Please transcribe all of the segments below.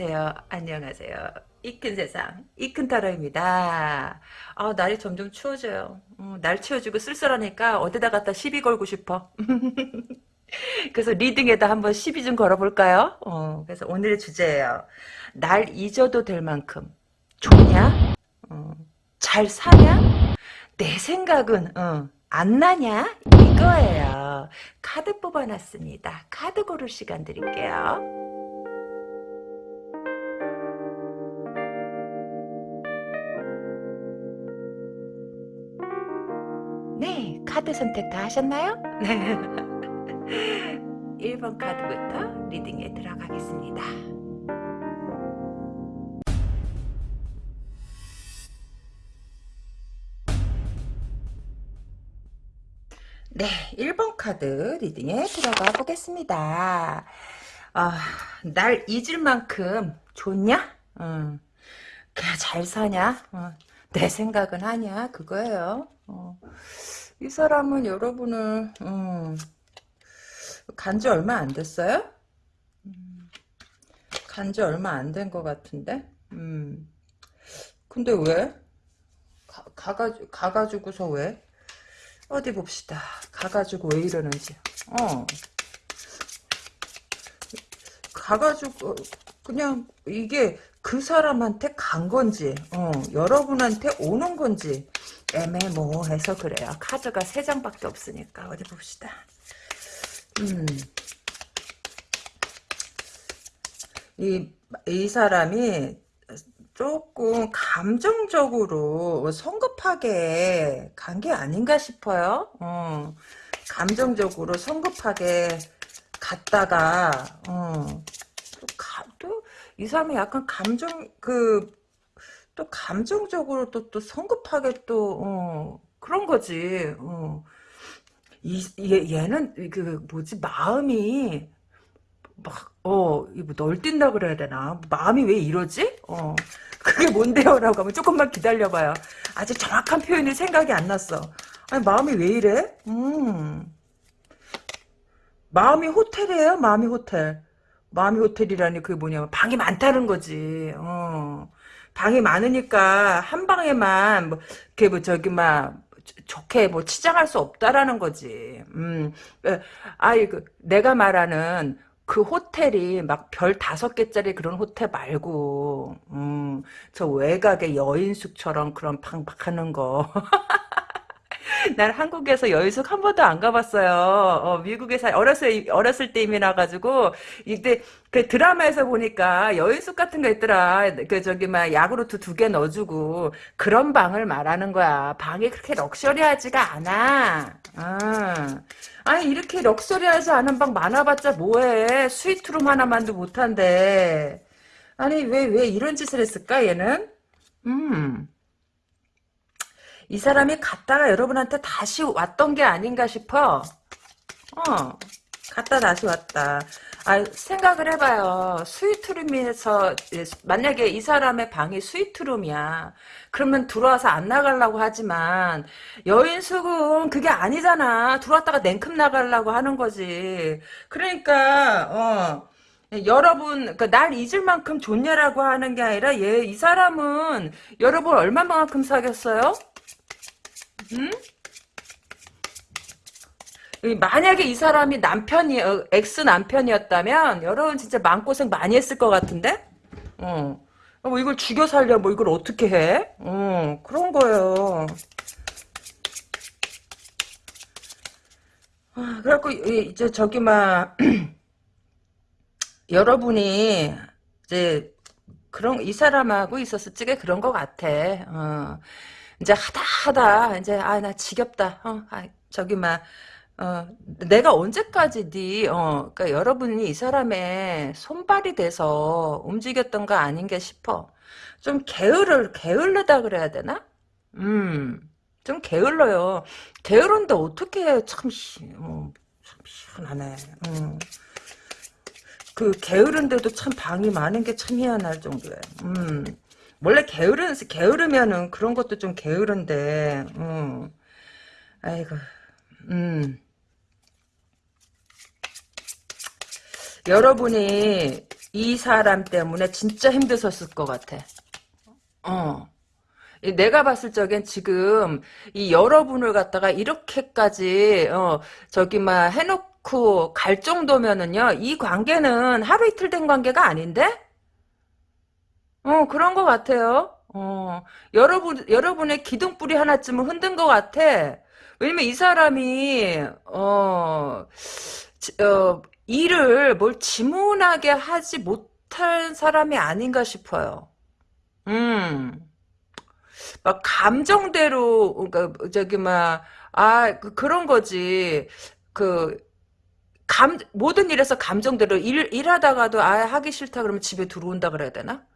안녕하세요. 안녕하세요. 이 큰 세상, 이 큰 타로입니다. 아, 날이 점점 추워져요. 어, 날 추워지고 쓸쓸하니까 어디다 갖다 시비 걸고 싶어. 그래서 리딩에다 한번 시비 좀 걸어볼까요? 어, 그래서 오늘의 주제예요. 날 잊어도 될 만큼 좋냐? 어, 잘 사냐? 내 생각은 어, 안 나냐? 이거예요. 카드 뽑아놨습니다. 카드 고를 시간 드릴게요. 카드 선택 다 하셨나요? 네. 1번 카드부터 리딩에 들어가겠습니다. 네, 1번 카드 리딩에 들어가 보겠습니다. 아, 날 잊을 만큼 좋냐? 어, 그냥 잘 사냐? 어, 내 생각은 하냐? 그거예요. 어, 이 사람은 여러분을 음, 간지 얼마 안 됐어요? 음, 간지 얼마 안 된 것 같은데? 음, 근데 왜? 가, 가가지고, 가가지고서 왜? 어디 봅시다. 가가지고 왜 이러는지. 어. 가가지고 그냥 이게 그 사람한테 간 건지 어, 여러분한테 오는 건지 애매모호해서 그래요. 카드가 세 장밖에 없으니까 어디 봅시다. 음. 이, 이 사람이 조금 감정적으로 성급하게 간 게 아닌가 싶어요. 어, 감정적으로 성급하게 갔다가 어, 또이 사람이 약간 감정 그 또 감정적으로 또 또 성급하게 또 어, 그런 거지. 어. 이 얘, 얘는 그 뭐지 마음이 막, 어, 이거 널뛴다 그래야 되나? 마음이 왜 이러지? 어. 그게 뭔데요? 라고 하면 조금만 기다려봐요. 아직 정확한 표현이 생각이 안 났어. 아니, 마음이 왜 이래? 음. 마음이 호텔이에요? 마음이 호텔. 마음이 호텔이라니 그게 뭐냐면 방이 많다는 거지. 어. 방이 많으니까 한 방에만 뭐, 이렇게 뭐 저기 막 좋게 뭐 치장할 수 없다라는 거지. 음. 아이 그 내가 말하는 그 호텔이 막 별 다섯 개짜리 그런 호텔 말고 음, 저 외곽의 여인숙처럼 그런 방박하는 거. 난 한국에서 여인숙 한 번도 안 가봤어요. 어, 미국에서 어렸을 어렸을 때임이라 가지고 이때 그 드라마에서 보니까 여인숙 같은 거 있더라. 그 저기 막 야구르트 두 개 넣어주고 그런 방을 말하는 거야. 방이 그렇게 럭셔리하지가 않아. 아. 아니 이렇게 럭셔리하지 않은 방 많아봤자 뭐해. 스위트룸 하나만도 못한데. 아니 왜 왜 이런 짓을 했을까 얘는? 음. 이 사람이 갔다가 여러분한테 다시 왔던 게 아닌가 싶어. 어, 갔다 다시 왔다. 아, 생각을 해봐요. 스위트룸에서 만약에 이 사람의 방이 스위트룸이야. 그러면 들어와서 안 나가려고 하지만 여인숙은 그게 아니잖아. 들어왔다가 냉큼 나가려고 하는 거지. 그러니까 어. 여러분, 그날 잊을 만큼 좋냐라고 하는 게 아니라, 얘, 이 사람은 여러분 얼마만큼 사귀었어요? 음? 만약에 이 사람이 남편이 어, 엑스 남편이었다면 여러분 진짜 마음고생 많이 했을 것 같은데 어. 뭐 이걸 죽여 살려 뭐 이걸 어떻게 해 어, 그런 거예요 아, 그래갖고 이제 저기 막 여러분이 이제 그런 이 사람하고 있었을 적에 그런 것 같아 어. 이제 하다 하다 이제 아 나 지겹다. 어, 아, 저기 막 어, 내가 언제까지 네, 어, 그러니까 여러분이 이 사람의 손발이 돼서 움직였던 거 아닌가 싶어. 좀 게으를, 게을르다 그래야 되나? 음, 좀 게을러요. 게으른데 어떻게 참, 어, 참 희한하네. 음. 그 게으른데도 참 방이 많은 게 참 희한할 정도야. 음. 원래 게으른 게으르면은 그런 것도 좀 게으른데, 음. 아이고, 음. 여러분이 이 사람 때문에 진짜 힘드셨을 것 같아. 어. 이 내가 봤을 적엔 지금 이 여러분을 갖다가 이렇게까지 어 저기 막 해놓고 갈 정도면은요 이 관계는 하루 이틀 된 관계가 아닌데 어 그런 것 같아요. 어 여러분 여러분의 기둥뿌리 하나쯤은 흔든 것 같아. 왜냐면 이 사람이 어, 지- 어 일을 뭘 지문하게 하지 못한 사람이 아닌가 싶어요. 음. 막 감정대로 그러니까 저기 막 아 그, 그런 거지. 그 감 모든 일에서 감정대로 일 일하다가도 아 하기 싫다 그러면 집에 들어온다 그래야 되나?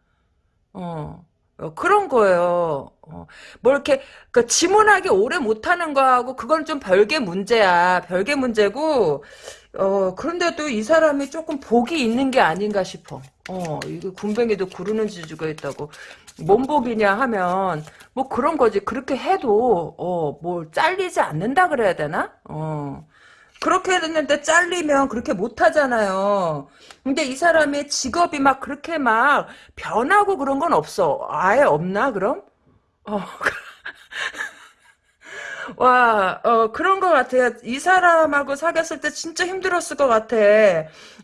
어. 어, 그런 거예요. 어, 뭐 이렇게 그 지문하게 오래 못하는 거하고 그건 좀 별개 문제야. 별개 문제고 어 그런데도 이 사람이 조금 복이 있는 게 아닌가 싶어. 어 이거 군뱅이도 구르는 지주가 있다고 뭔 복이냐 하면 뭐 그런 거지. 그렇게 해도 어뭐 잘리지 않는다 그래야 되나? 어. 그렇게 됐는데 잘리면 그렇게 못하잖아요. 근데 이 사람의 직업이 막 그렇게 막 변하고 그런 건 없어. 아예 없나, 그럼? 어, 와, 어, 그런 것 같아요. 이 사람하고 사귀었을 때 진짜 힘들었을 것 같아.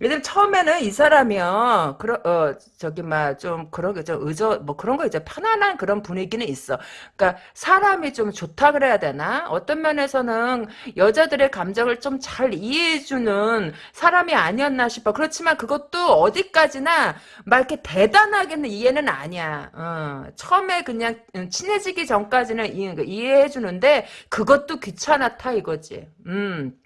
왜냐면 처음에는 이 사람이요, 그러, 어, 저기, 막, 좀, 그런 게, 좀, 의저, 뭐 그런 거 이제 편안한 그런 분위기는 있어. 그러니까, 사람이 좀 좋다 그래야 되나? 어떤 면에서는 여자들의 감정을 좀 잘 이해해주는 사람이 아니었나 싶어. 그렇지만 그것도 어디까지나 막 이렇게 대단하게는 이해는 아니야. 어, 처음에 그냥 친해지기 전까지는 이, 이해해주는데, 그것도 귀찮았다 이거지. 음.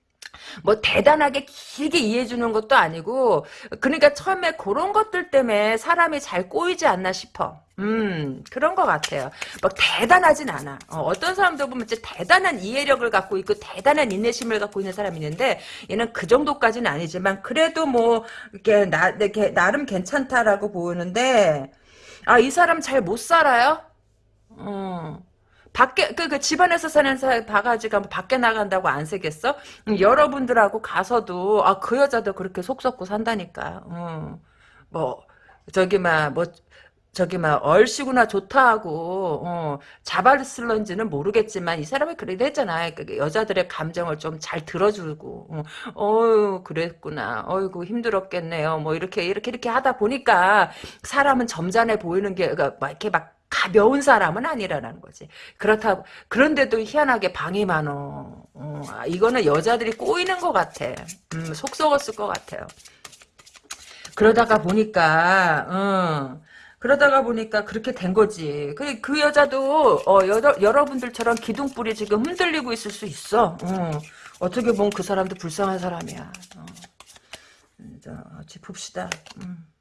뭐 대단하게 길게 이해해 주는 것도 아니고 그러니까 처음에 그런 것들 때문에 사람이 잘 꼬이지 않나 싶어. 음 그런 것 같아요. 막 대단하진 않아. 어, 떤 사람들 보면 진짜 대단한 이해력을 갖고 있고 대단한 인내심을 갖고 있는 사람이 있는데 얘는 그 정도까지는 아니지만 그래도 뭐 이렇게 나 이렇게 나름 괜찮다라고 보이는데 아 이 사람 잘 못 살아요? 어. 밖에 그, 그 집안에서 사는 사람 바가지가 뭐 밖에 나간다고 안 새겠어? 음, 여러분들하고 가서도 아 그 여자도 그렇게 속 썩고 산다니까. 어. 뭐 저기 막뭐 저기 막 얼씨구나 좋다 하고 어, 자발슬런지는 모르겠지만 이 사람이 그래도 했잖아. 그 여자들의 감정을 좀 잘 들어주고 어, 어유 그랬구나. 어이구 힘들었겠네요. 뭐 이렇게 이렇게 이렇게 하다 보니까 사람은 점잖해 보이는 게 그러니까 막 이렇게 막 가벼운 사람은 아니라는 거지. 그렇다 그런데도 희한하게 방이 많어. 어, 아, 이거는 여자들이 꼬이는 것 같아. 음, 속 썩었을 것 같아요. 그러다가 보니까 어, 그러다가 보니까 그렇게 된 거지. 그, 그 여자도 어, 여러, 여러분들처럼 기둥뿌리 지금 흔들리고 있을 수 있어. 어, 어 떻게 보면 그 사람도 불쌍한 사람이야. 어. 음, 자, 짚읍시다. 음.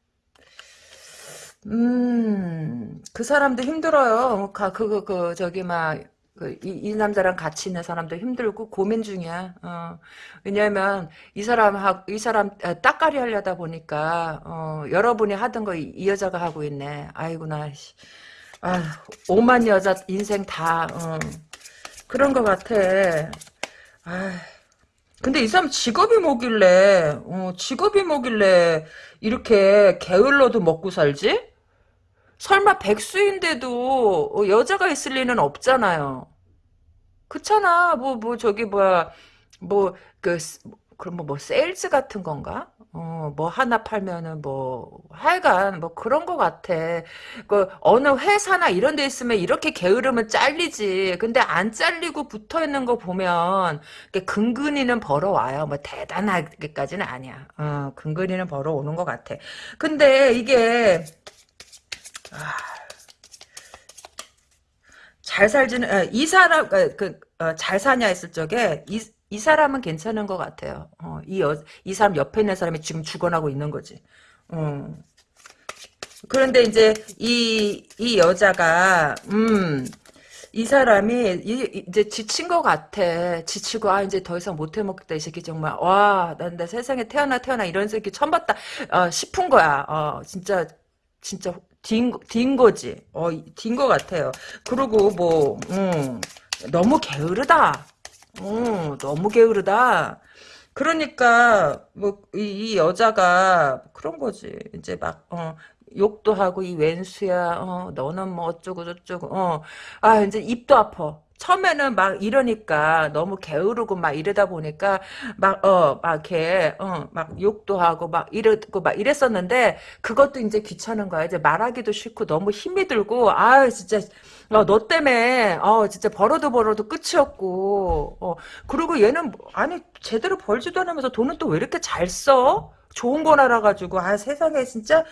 음, 그 사람도 힘들어요. 가, 그, 그, 그, 저기, 막, 그, 이, 이 남자랑 같이 있는 사람도 힘들고 고민 중이야. 어. 왜냐면, 이 사람하고, 이 사람, 아, 따까리 하려다 보니까, 어, 여러분이 하던 거 이 여자가 하고 있네. 아이고나, 씨. 아, 오만 여자 인생 다, 어. 그런 것 같아. 아, 근데 이 사람 직업이 뭐길래, 어, 직업이 뭐길래, 이렇게 게을러도 먹고 살지? 설마 백수인데도 어, 여자가 있을 리는 없잖아요. 그렇잖아. 뭐, 뭐, 저기, 뭐야, 뭐, 그, 그럼 뭐, 뭐, 세일즈 같은 건가? 어, 뭐, 하나 팔면은 뭐, 하여간, 뭐, 그런 거 같아. 그, 어느 회사나 이런 데 있으면 이렇게 게으르면 잘리지. 근데 안 잘리고 붙어 있는 거 보면, 근근히는 벌어와요. 뭐, 대단하게까지는 아니야. 어, 근근히는 벌어오는 것 같아. 근데 이게, 아, 잘 살지는 아, 이 사람 그, 그, 어, 잘 사냐 했을 적에 이, 이 사람은 괜찮은 것 같아요. 어, 이, 여, 이 사람 옆에 있는 사람이 지금 죽어나고 있는 거지. 어. 그런데 이제 이, 이 여자가 음, 이 사람이 이, 제 지친 것 같아. 지치고 아 이제 더 이상 못 해먹겠다 이 새끼 정말 와난 나 세상에 태어나 태어나 이런 새끼 처음 봤다 어, 싶은 거야. 어, 진짜 진짜 딘, 딘 거지. 어, 딘 거 같아요. 그리고 뭐, 음, 너무 게으르다. 음, 너무 게으르다. 그러니까 뭐이 여자가 그런 거지. 이제 막 어, 욕도 하고 이 웬수야. 어, 너는 뭐 어쩌고 저쩌고. 어. 아 이제 입도 아파. 처음에는 막 이러니까 너무 게으르고 막 이러다 보니까 막 어 막 이렇게 어 막 욕도 하고 막 이러고 막 이랬었는데 그것도 이제 귀찮은 거야. 이제 말하기도 싫고 너무 힘이 들고 아 진짜 어, 너 때문에 어 진짜 벌어도 벌어도 끝이 없고 어 그리고 얘는 뭐- 아니 제대로 벌지도 않으면서 돈은 또 왜 이렇게 잘 써? 좋은 건 알아가지고 아 세상에 진짜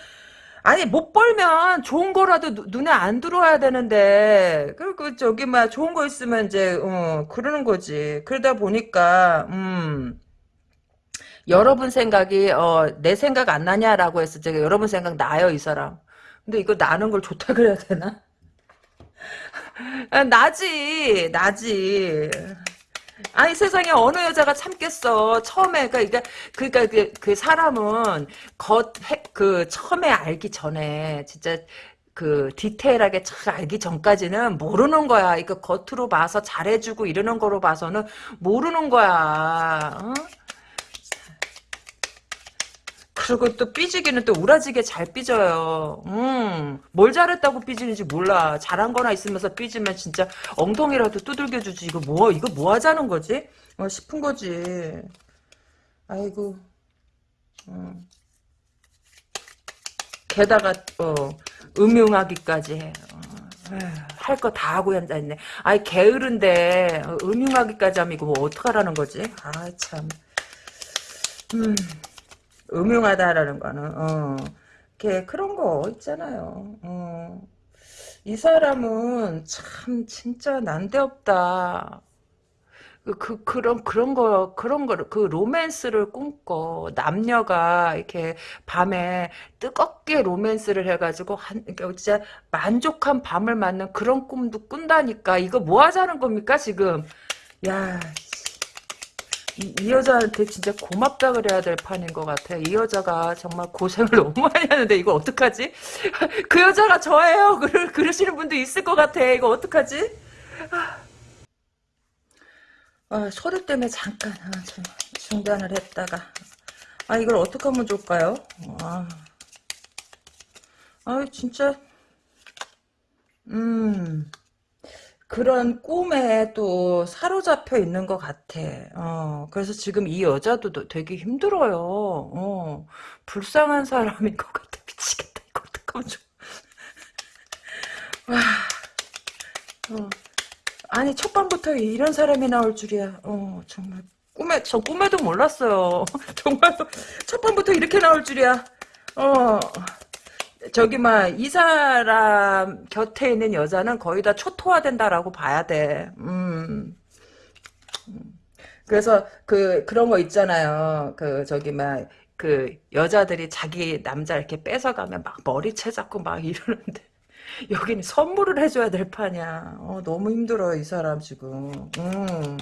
아니 못 벌면 좋은 거라도 누- 눈에 안 들어와야 되는데. 그리고 저기 막 좋은 거 있으면 이제 어 그러는 거지. 그러다 보니까 음. 여러분 생각이 어 내 생각 안 나냐라고 했을 때 여러분 생각 나요 이 사람. 근데 이거 나는 걸 좋다 그래야 되나? 아, 나지 나지 아니 세상에 어느 여자가 참겠어. 처음에 그러니까 그러니까 그, 그 사람은 겉그 처음에 알기 전에 진짜 그 디테일하게 잘 알기 전까지는 모르는 거야. 이거 겉으로 봐서 잘해주고 이러는 거로 봐서는 모르는 거야. 어? 그리고 또 삐지기는 또 우라지게 잘 삐져요. 음, 뭘 잘했다고 삐지는지 몰라. 잘한 거나 있으면서 삐지면 진짜 엉덩이라도 두들겨 주지. 이거 뭐, 이거 뭐 하자는 거지? 어, 싶은 거지. 아이고, 음. 게다가, 어, 음흉하기까지 해. 어, 할거 다 하고 앉아있네. 아이, 게으른데, 어, 음흉하기까지 하면 이거 뭐 어떡하라는 거지? 아, 참. 음. 음흉하다라는 거는 어, 이렇게 그런 거 있잖아요. 어. 이 사람은 참 진짜 난데없다. 그, 그 그런 그런 거 그런 거그 로맨스를 꿈꿔 남녀가 이렇게 밤에 뜨겁게 로맨스를 해가지고 한 그러니까 진짜 만족한 밤을 맞는 그런 꿈도 꾼다니까 이거 뭐 하자는 겁니까 지금 야 이, 이 여자한테 진짜 고맙다 그래야 될 판인 것 같아. 이 여자가 정말 고생을 너무 많이 하는데 이거 어떡하지? 그 여자가 저예요. 그러, 그러시는 분도 있을 것 같아. 이거 어떡하지? 아, 소리 때문에 잠깐 아, 좀 중단을 했다가 아 이걸 어떻게 하면 좋을까요? 아, 아 진짜 음 그런 꿈에 또 사로잡혀 있는 것 같아. 어, 그래서 지금 이 여자도 너- 되게 힘들어요. 어, 불쌍한 사람인 것 같아. 미치겠다. 이거 어떡하면 좋아. 와, 어. 아니, 첫 밤부터 이런 사람이 나올 줄이야. 어, 정말. 꿈에, 저 꿈에도 몰랐어요. 정말, 첫 밤부터 이렇게 나올 줄이야. 어, 저기 막 이 사람 곁에 있는 여자는 거의 다 초토화된다라고 봐야 돼. 음. 그래서 그 그런 거 있잖아요. 그 저기 막 그 여자들이 자기 남자 이렇게 뺏어가면 막 머리채 잡고 막 이러는데 여기는 선물을 해줘야 될 판이야. 어, 너무 힘들어 이 사람 지금. 음.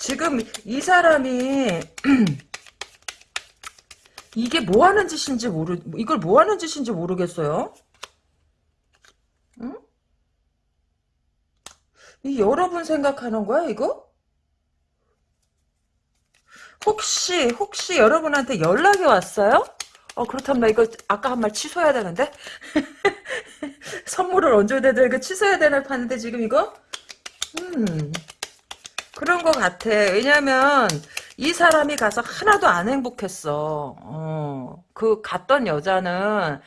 지금 이 사람이 이게 뭐 하는 짓인지 모르 이걸 뭐 하는 짓인지 모르겠어요. 응? 이 여러분 생각하는 거야 이거? 혹시 혹시 여러분한테 연락이 왔어요? 어 그렇다면 나 이거 아까 한 말 취소해야 되는데 선물을 얹어야 되는데 이거 취소해야 되는 판인데 지금 이거 음 그런 거 같아 왜냐면 이 사람이 가서 하나도 안 행복했어. 어 그 갔던 여자는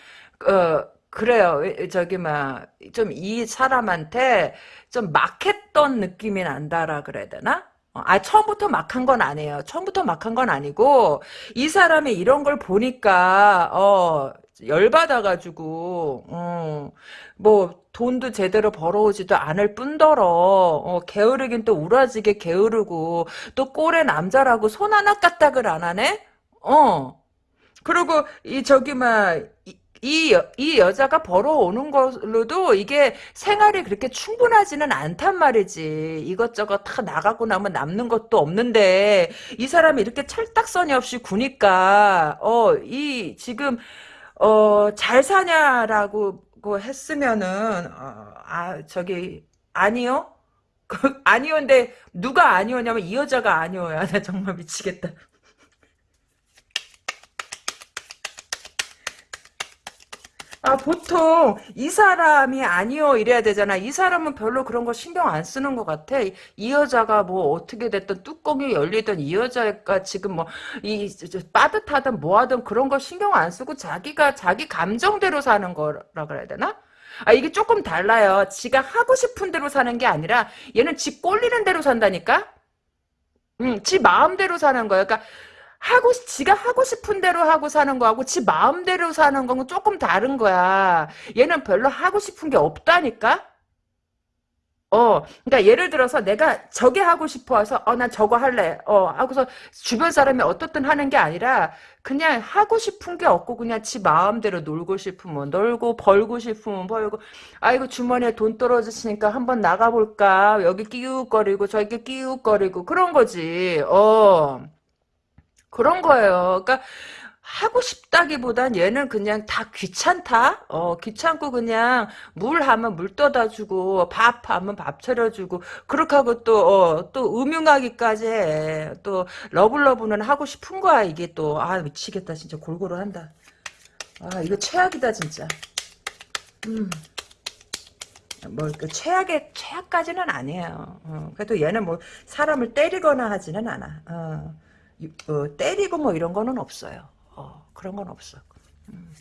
어 그래요. 저기 막 좀 이 사람한테 좀 막했던 느낌이 난다라 그래야 되나? 어, 아, 처음부터 막한 건 아니에요. 처음부터 막한 건 아니고, 이 사람이 이런 걸 보니까, 어, 열받아가지고, 어, 뭐, 돈도 제대로 벌어오지도 않을 뿐더러, 어, 게으르긴 또 우라지게 게으르고, 또 꼴의 남자라고 손 하나 까딱을 안 하네? 어. 그리고, 이, 저기, 막, 이, 이, 여자가 벌어오는 걸로도 이게 생활이 그렇게 충분하지는 않단 말이지. 이것저것 다 나가고 나면 남는 것도 없는데, 이 사람이 이렇게 찰떡선이 없이 구니까, 어, 이, 지금, 어, 잘 사냐라고 그 했으면은, 어, 아, 저기, 아니요? 그, 아니요인데, 누가 아니오냐면 이 여자가 아니오야. 나 정말 미치겠다. 아, 보통 이 사람이 아니요 이래야 되잖아. 이 사람은 별로 그런 거 신경 안 쓰는 것 같아. 이 여자가 뭐 어떻게 됐든 뚜껑이 열리든 이 여자가 지금 뭐 이 빠듯하든 뭐하든 그런 거 신경 안 쓰고 자기가 자기 감정대로 사는 거라 그래야 되나? 아 이게 조금 달라요. 지가 하고 싶은 대로 사는 게 아니라 얘는 지 꼴리는 대로 산다니까? 응, 지 마음대로 사는 거야. 그러니까 하고 지가 하고 싶은 대로 하고 사는 거하고 지 마음대로 사는 거는 조금 다른 거야. 얘는 별로 하고 싶은 게 없다니까. 어, 그러니까 예를 들어서 내가 저게 하고 싶어서 어, 난 저거 할래. 어, 하고서 주변 사람이 어떻든 하는 게 아니라 그냥 하고 싶은 게 없고 그냥 지 마음대로 놀고 싶으면 놀고 벌고 싶으면 벌고 아이고 주머니에 돈 떨어졌으니까 한번 나가볼까 여기 끼우거리고 저기 끼우거리고 그런 거지. 어. 그런 거예요. 그러니까 하고 싶다기보단 얘는 그냥 다 귀찮다? 어, 귀찮고 그냥 물 하면 물 떠다 주고, 밥 하면 밥 차려 주고, 그렇게 하고 또, 어, 또 음흉하기까지 해. 또, 러블러브는 하고 싶은 거야, 이게 또. 아, 미치겠다, 진짜. 골고루 한다. 아, 이거 최악이다, 진짜. 음. 뭐, 그 최악의, 최악까지는 아니에요. 어, 그래도 얘는 뭐, 사람을 때리거나 하지는 않아. 어. 어, 때리고 뭐 이런 거는 없어요. 어, 그런 건 없어. 음.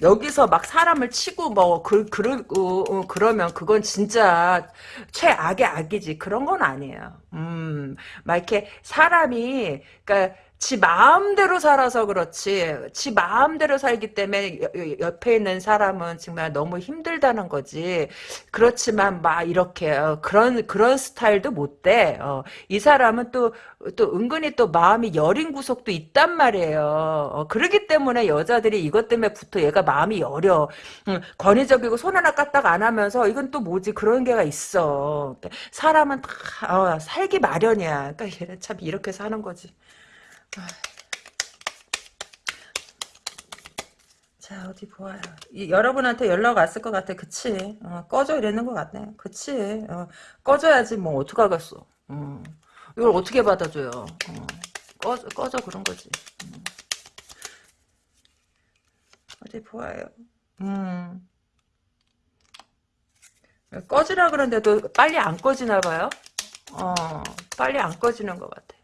여기서 막 사람을 치고 뭐 그, 그, 어, 어, 그러면 그건 진짜 최악의 악이지. 그런 건 아니에요. 음, 막 이렇게 사람이 그러니까 지 마음대로 살아서 그렇지 지 마음대로 살기 때문에 옆에 있는 사람은 정말 너무 힘들다는 거지. 그렇지만 막 이렇게 어, 그런 그런 스타일도 못돼. 어, 이 사람은 또 또 은근히 또 마음이 여린 구석도 있단 말이에요. 어, 그러기 때문에 여자들이 이것 때문에 부터 얘가 마음이 여려. 음, 권위적이고 손 하나 까딱 안 하면서 이건 또 뭐지? 그런 게가 있어. 사람은 다 어, 살기 마련이야. 그러니까 얘는 참 이렇게 사는 거지 자 어디 보아요. 이, 여러분한테 연락 왔을 것 같아. 그치? 어, 꺼져 이랬는 것 같네. 그치? 어, 꺼져야지 뭐 어떡하겠어. 어. 이걸 어떻게 받아줘요. 어. 꺼져, 꺼져 그런 거지. 음. 어디 보아요. 음. 꺼지라 그러는데도 빨리 안 꺼지나 봐요. 어, 빨리 안 꺼지는 것 같아.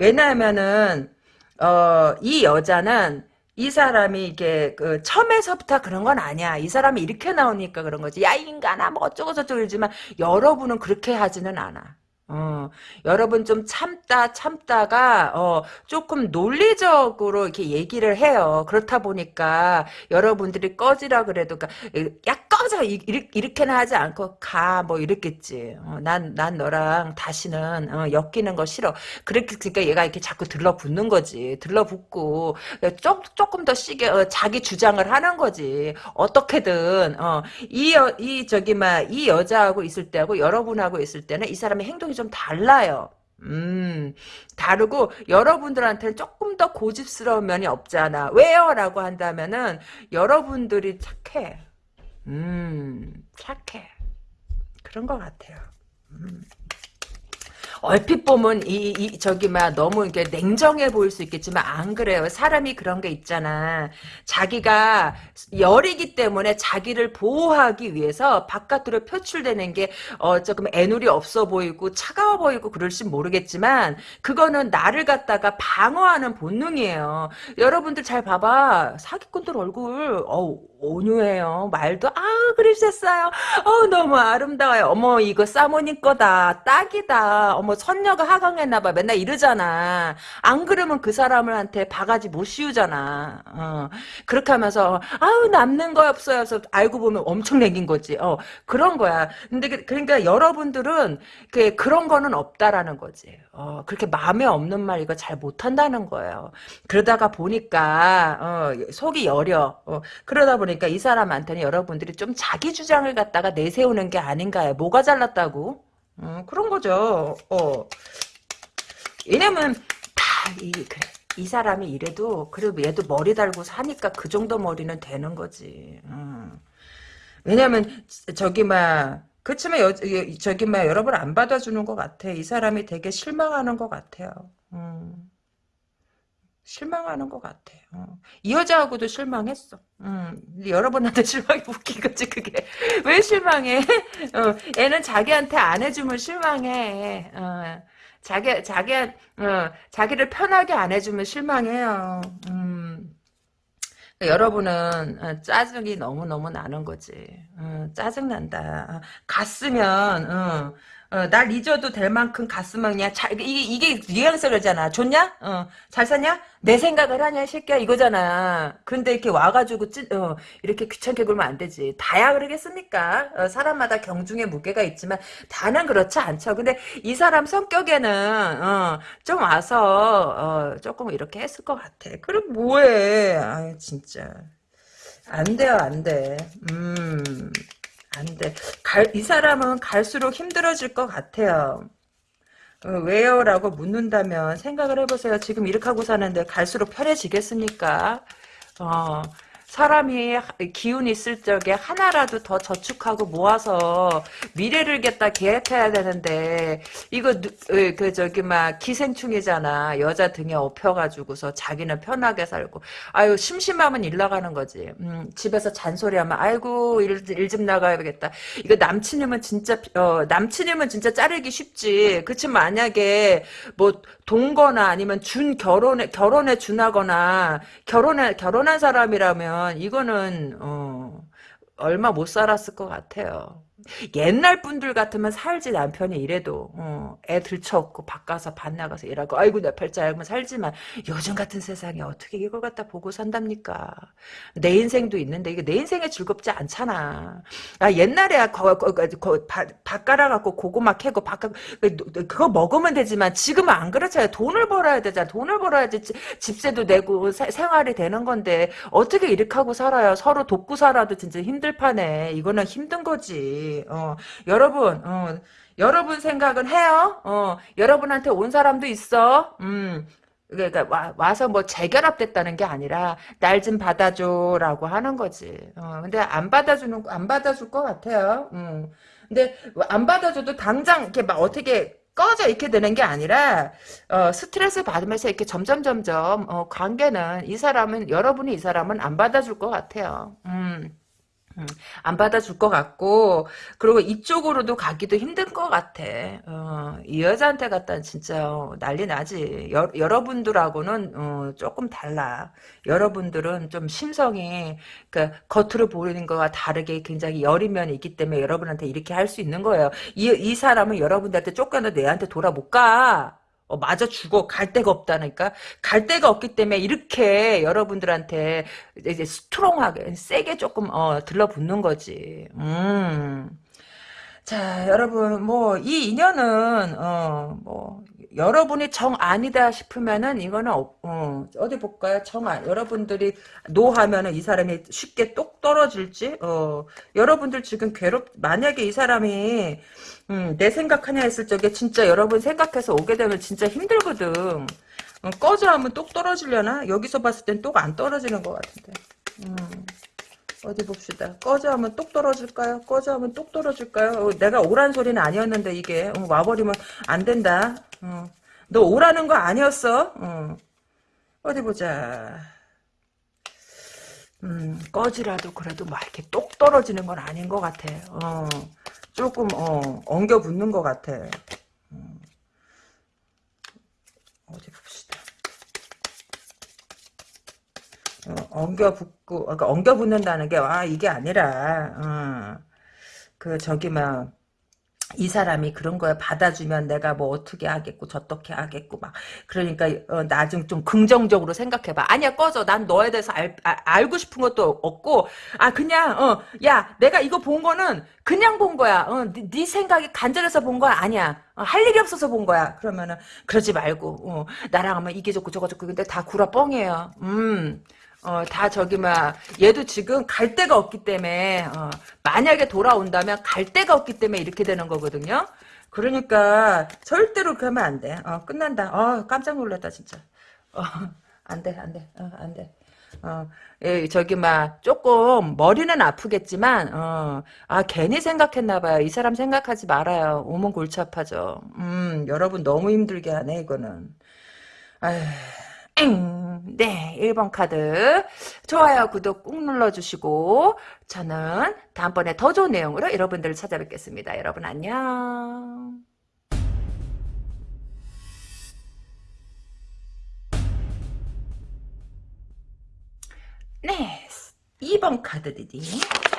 왜냐하면은 어, 이 여자는 이 사람이 이게 그 처음에서부터 그런 건 아니야. 이 사람이 이렇게 나오니까 그런 거지. 야 인간아 뭐 어쩌고 저쩌고 이러지만 여러분은 그렇게 하지는 않아. 어, 여러분 좀 참다 참다가 어, 조금 논리적으로 이렇게 얘기를 해요. 그렇다 보니까 여러분들이 꺼지라 그래도 그러니까 야 꺼져 이렇게 는 하지 않고 가 뭐 이랬겠지. 난난 어, 난 너랑 다시는 어, 엮이는 거 싫어. 그렇게 그러니까 얘가 이렇게 자꾸 들러붙는 거지. 들러붙고 조, 조금 더 시게 어, 자기 주장을 하는 거지. 어떻게든 이이 이 저기 막 이 여자하고 있을 때하고 여러분하고 있을 때는 이 사람의 행동이 좀 달라요. 음, 다르고 여러분들한테는 조금 더 고집스러운 면이 없잖아. 왜요? 라고 한다면은 여러분들이 착해. 음, 착해. 그런 것 같아요. 음. 얼핏 보면 이, 이 저기 막 너무 이렇게 냉정해 보일 수 있겠지만 안 그래요. 사람이 그런 게 있잖아. 자기가 열이기 때문에 자기를 보호하기 위해서 바깥으로 표출되는 게 어, 조금 애누리 없어 보이고 차가워 보이고 그럴지 모르겠지만 그거는 나를 갖다가 방어하는 본능이에요. 여러분들 잘 봐봐. 사기꾼들 얼굴 어 온유해요. 말도 아 그러셨어요. 어 너무 아름다워요. 어머 이거 사모님 거다. 딱이다. 어머 선녀가 하강했나 봐. 맨날 이러잖아. 안 그러면 그 사람한테 바가지 못 씌우잖아. 어. 그렇게 하면서 아우 남는 거 없어요. 그래서 알고 보면 엄청 내긴 거지. 어 그런 거야. 근데 그, 그러니까 여러분들은 그 그런 거는 없다라는 거지. 어 그렇게 마음에 없는 말 이거 잘 못한다는 거예요. 그러다가 보니까 어 속이 여려. 어 그러다 보니 그러니까 이 사람한테는 여러분들이 좀 자기 주장을 갖다가 내세우는 게 아닌가요? 뭐가 잘났다고? 어, 그런 거죠. 어. 왜냐면 다이 그래. 이 사람이 이래도 그래도 얘도 머리 달고 사니까 그 정도 머리는 되는 거지. 음. 왜냐면 저기 막 그렇지만 여, 저기 막 여러분 안 받아주는 것 같아. 이 사람이 되게 실망하는 것 같아요. 음. 실망하는 것 같아. 어. 이 여자하고도 실망했어. 음, 여러분한테 실망이 웃긴 거지 그게. 왜 실망해? 어, 애는 자기한테 안 해주면 실망해. 어, 자기 자기 어, 자기를 편하게 안 해주면 실망해요. 음. 여러분은 어, 짜증이 너무너무 나는 거지. 어, 짜증난다. 어, 갔으면 어, 어, 날 잊어도 될 만큼 갔으면 그냥 자, 이게, 이게 뉘앙스잖아. 좋냐? 어, 잘 사냐? 내 생각을 하냐, 이 새끼야? 이거잖아. 근데 이렇게 와가지고, 찌, 어, 이렇게 귀찮게 굴면 안 되지. 다야 그러겠습니까? 어, 사람마다 경중의 무게가 있지만, 다는 그렇지 않죠. 근데 이 사람 성격에는, 어, 좀 와서, 어, 조금 이렇게 했을 것 같아. 그럼 뭐해. 아 진짜. 안 돼요, 안 돼. 음. 안 돼. 갈, 이 사람은 갈수록 힘들어질 것 같아요. 어, 왜요? 라고 묻는다면 생각을 해보세요. 지금 이렇게 하고 사는데 갈수록 편해지겠습니까? 어, 사람이 기운 있을 적에 하나라도 더 저축하고 모아서 미래를 겠다 계획해야 되는데 이거 그 저기 막 기생충이잖아. 여자 등에 업혀가지고서 자기는 편하게 살고. 아유 심심하면 일 나가는 거지. 음, 집에서 잔소리하면 아이고 일좀 나가야겠다. 이거 남친이면 진짜 어, 남친이면 진짜 자르기 쉽지. 그치? 만약에 뭐 동거나 아니면 준 결혼에 결혼에 준하거나 결혼에 결혼한 사람이라면 이거는 어 얼마 못 살았을 것 같아요. 옛날 분들 같으면 살지 남편이 이래도 어, 애 들쳐없고 바꿔서 밭 나가서 일하고 아이고 내 팔자 알면 살지만 요즘 같은 세상에 어떻게 이걸 갖다 보고 산답니까? 내 인생도 있는데 이게 내 인생에 즐겁지 않잖아. 아 옛날에 거, 거, 거, 거, 밭, 밭 깔아갖고 고구마 캐고 밭 그거 먹으면 되지만 지금은 안 그렇잖아요. 돈을 벌어야 되잖아. 돈을 벌어야지 집세도 내고 세, 생활이 되는 건데 어떻게 이렇게 하고 살아요? 서로 돕고 살아도 진짜 힘들 판에. 이거는 힘든 거지 어, 여러분, 어, 여러분 생각은 해요. 어, 여러분한테 온 사람도 있어. 음, 그러니까 와, 와서 뭐 재결합됐다는 게 아니라 날 좀 받아줘라고 하는 거지. 어, 근데 안 받아주는 안 받아줄 것 같아요. 음. 근데 안 받아줘도 당장 이렇게 막 어떻게 꺼져 이렇게 되는 게 아니라 어, 스트레스 받으면서 이렇게 점점 점점 어, 관계는 이 사람은 여러분이 이 사람은 안 받아줄 것 같아요. 음. 음, 안 받아줄 것 같고 그리고 이쪽으로도 가기도 힘든 것 같아. 어, 이 여자한테 갖다 진짜 난리 나지. 여, 여러분들하고는 어, 조금 달라. 여러분들은 좀 심성이 그 겉으로 보이는 거와 다르게 굉장히 여린 면이 있기 때문에 여러분한테 이렇게 할 수 있는 거예요. 이, 이 사람은 여러분들한테 쫓겨나 내한테 돌아 못 가. 어, 맞아 죽어 갈 데가 없다니까 갈 데가 없기 때문에 이렇게 여러분들한테 이제 스트롱하게 세게 조금 어, 들러붙는 거지. 음. 자 여러분 뭐 이 인연은 어 뭐 여러분이 정 아니다 싶으면은 이거는 어, 어디 볼까요? 정안 여러분들이 노 하면은 이 사람이 쉽게 똑 떨어질지 어 여러분들 지금 괴롭 만약에 이 사람이 음, 내 생각하냐 했을 적에 진짜 여러분 생각해서 오게 되면 진짜 힘들거든. 어, 꺼져 하면 똑 떨어지려나? 여기서 봤을 땐 똑 안 떨어지는 것 같은데. 음, 어디 봅시다. 꺼져 하면 똑 떨어질까요? 꺼져 하면 똑 떨어질까요? 어, 내가 오란 소리는 아니었는데 이게 어, 와버리면 안 된다. 어. 너 오라는 거 아니었어? 어. 어디 보자. 음, 꺼지라도 그래도 막 이렇게 똑 떨어지는 건 아닌 것 같아. 어. 조금 어, 엉겨 붙는 것 같아. 음. 어디 봅시다. 어, 엉겨 붙고, 그러니까 엉겨 붙는다는 게, 와, 이게 아니라, 어, 그, 저기, 막, 이 사람이 그런 거에 받아주면 내가 뭐 어떻게 하겠고 저떻게 하겠고 막 그러니까 어, 나중 좀 긍정적으로 생각해봐. 아니야 꺼져. 난 너에 대해서 알, 아, 알고 싶은 것도 없고 아 그냥 어 야 내가 이거 본 거는 그냥 본 거야. 어, 네, 네 생각이 간절해서 본 거야? 아니야. 어, 할 일이 없어서 본 거야. 그러면은 그러지 말고 어, 나랑 하면 이게 좋고 저거 좋고. 근데 다 구라 뻥이에요. 음 어, 다 저기, 막, 얘도 지금 갈 데가 없기 때문에, 어, 만약에 돌아온다면 갈 데가 없기 때문에 이렇게 되는 거거든요? 그러니까, 절대로 그러면 안 돼. 어, 끝난다. 어, 깜짝 놀랐다, 진짜. 어, 안 돼, 안 돼, 어, 안 돼. 어, 예, 저기, 막, 조금, 머리는 아프겠지만, 어, 아, 괜히 생각했나 봐요. 이 사람 생각하지 말아요. 오면 골치 아파져. 음, 여러분 너무 힘들게 하네, 이거는. 아휴, 네, 1번 카드. 좋아요, 구독 꾹 눌러주시고, 저는 다음번에 더 좋은 내용으로 여러분들을 찾아뵙겠습니다. 여러분 안녕. 네, 2번 카드 reading.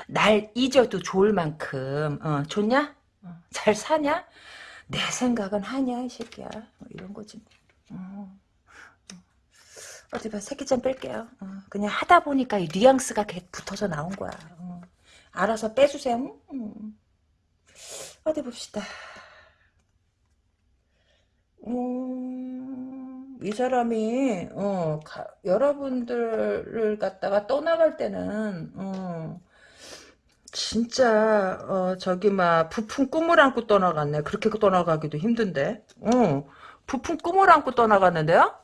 날 잊어도 좋을 만큼, 어, 좋냐? 어, 잘 사냐? 내 생각은 하냐, 이 새끼야. 뭐 이런 거지. 어. 어디 봐, 새끼점 뺄게요. 어, 그냥 하다 보니까 이 뉘앙스가 붙어서 나온 거야. 어. 알아서 빼주세요. 음. 어디 봅시다. 음, 이 사람이 어, 가, 여러분들을 갖다가 떠나갈 때는 어, 진짜 어, 저기 막 부푼 꿈을 안고 떠나갔네. 그렇게 떠나가기도 힘든데. 어, 부푼 꿈을 안고 떠나갔는데요.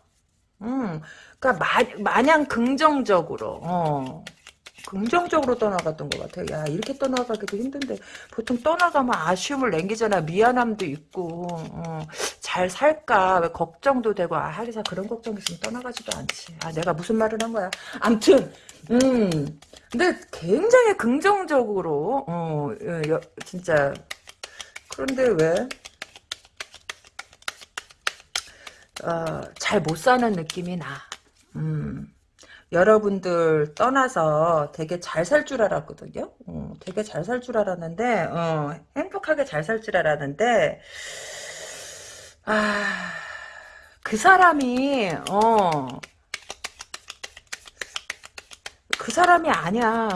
음, 그러니까 마, 마냥 긍정적으로 어, 긍정적으로 떠나갔던 것 같아요. 야 이렇게 떠나가기도 힘든데 보통 떠나가면 아쉬움을 남기잖아. 미안함도 있고 어, 잘 살까 왜 걱정도 되고 아 하기사 그런 걱정 있으면 떠나가지도 않지. 아 내가 무슨 말을 한 거야. 암튼 음 근데 굉장히 긍정적으로 어 여, 진짜 그런데 왜 어, 잘 못 사는 느낌이 나. 음. 여러분들 떠나서 되게 잘 살 줄 알았거든요. 어, 되게 잘 살 줄 알았는데 어, 행복하게 잘 살 줄 알았는데 아, 그 사람이 어, 그 사람이 아니야.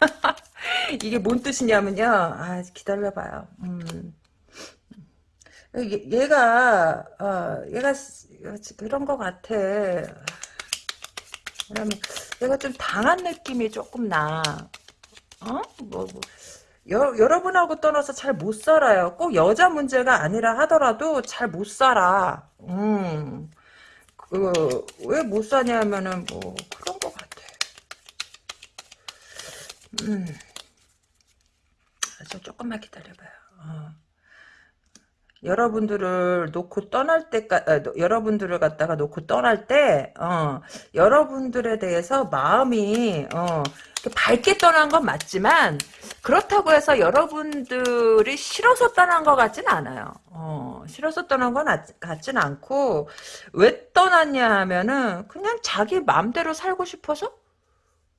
이게 뭔 뜻이냐면요. 아, 기다려봐요. 음. 얘 가 어, 얘가 그런 것 같아. 왜냐면 얘가 좀 당한 느낌이 조금 나. 어? 뭐, 뭐. 여, 여러분하고 떠나서 잘 못 살아요. 꼭 여자 문제가 아니라 하더라도 잘 못 살아. 음. 그, 왜 못 사냐면은 뭐, 그런 것 같아. 음. 저 조금만 기다려봐요. 어. 여러분들을 놓고 떠날 때까 아, 여러분들을 갖다가 놓고 떠날 때 어, 여러분들에 대해서 마음이 어, 밝게 떠난 건 맞지만 그렇다고 해서 여러분들이 싫어서 떠난 것 같진 않아요. 어, 싫어서 떠난 건 같진 않고 왜 떠났냐 하면은 그냥 자기 마음대로 살고 싶어서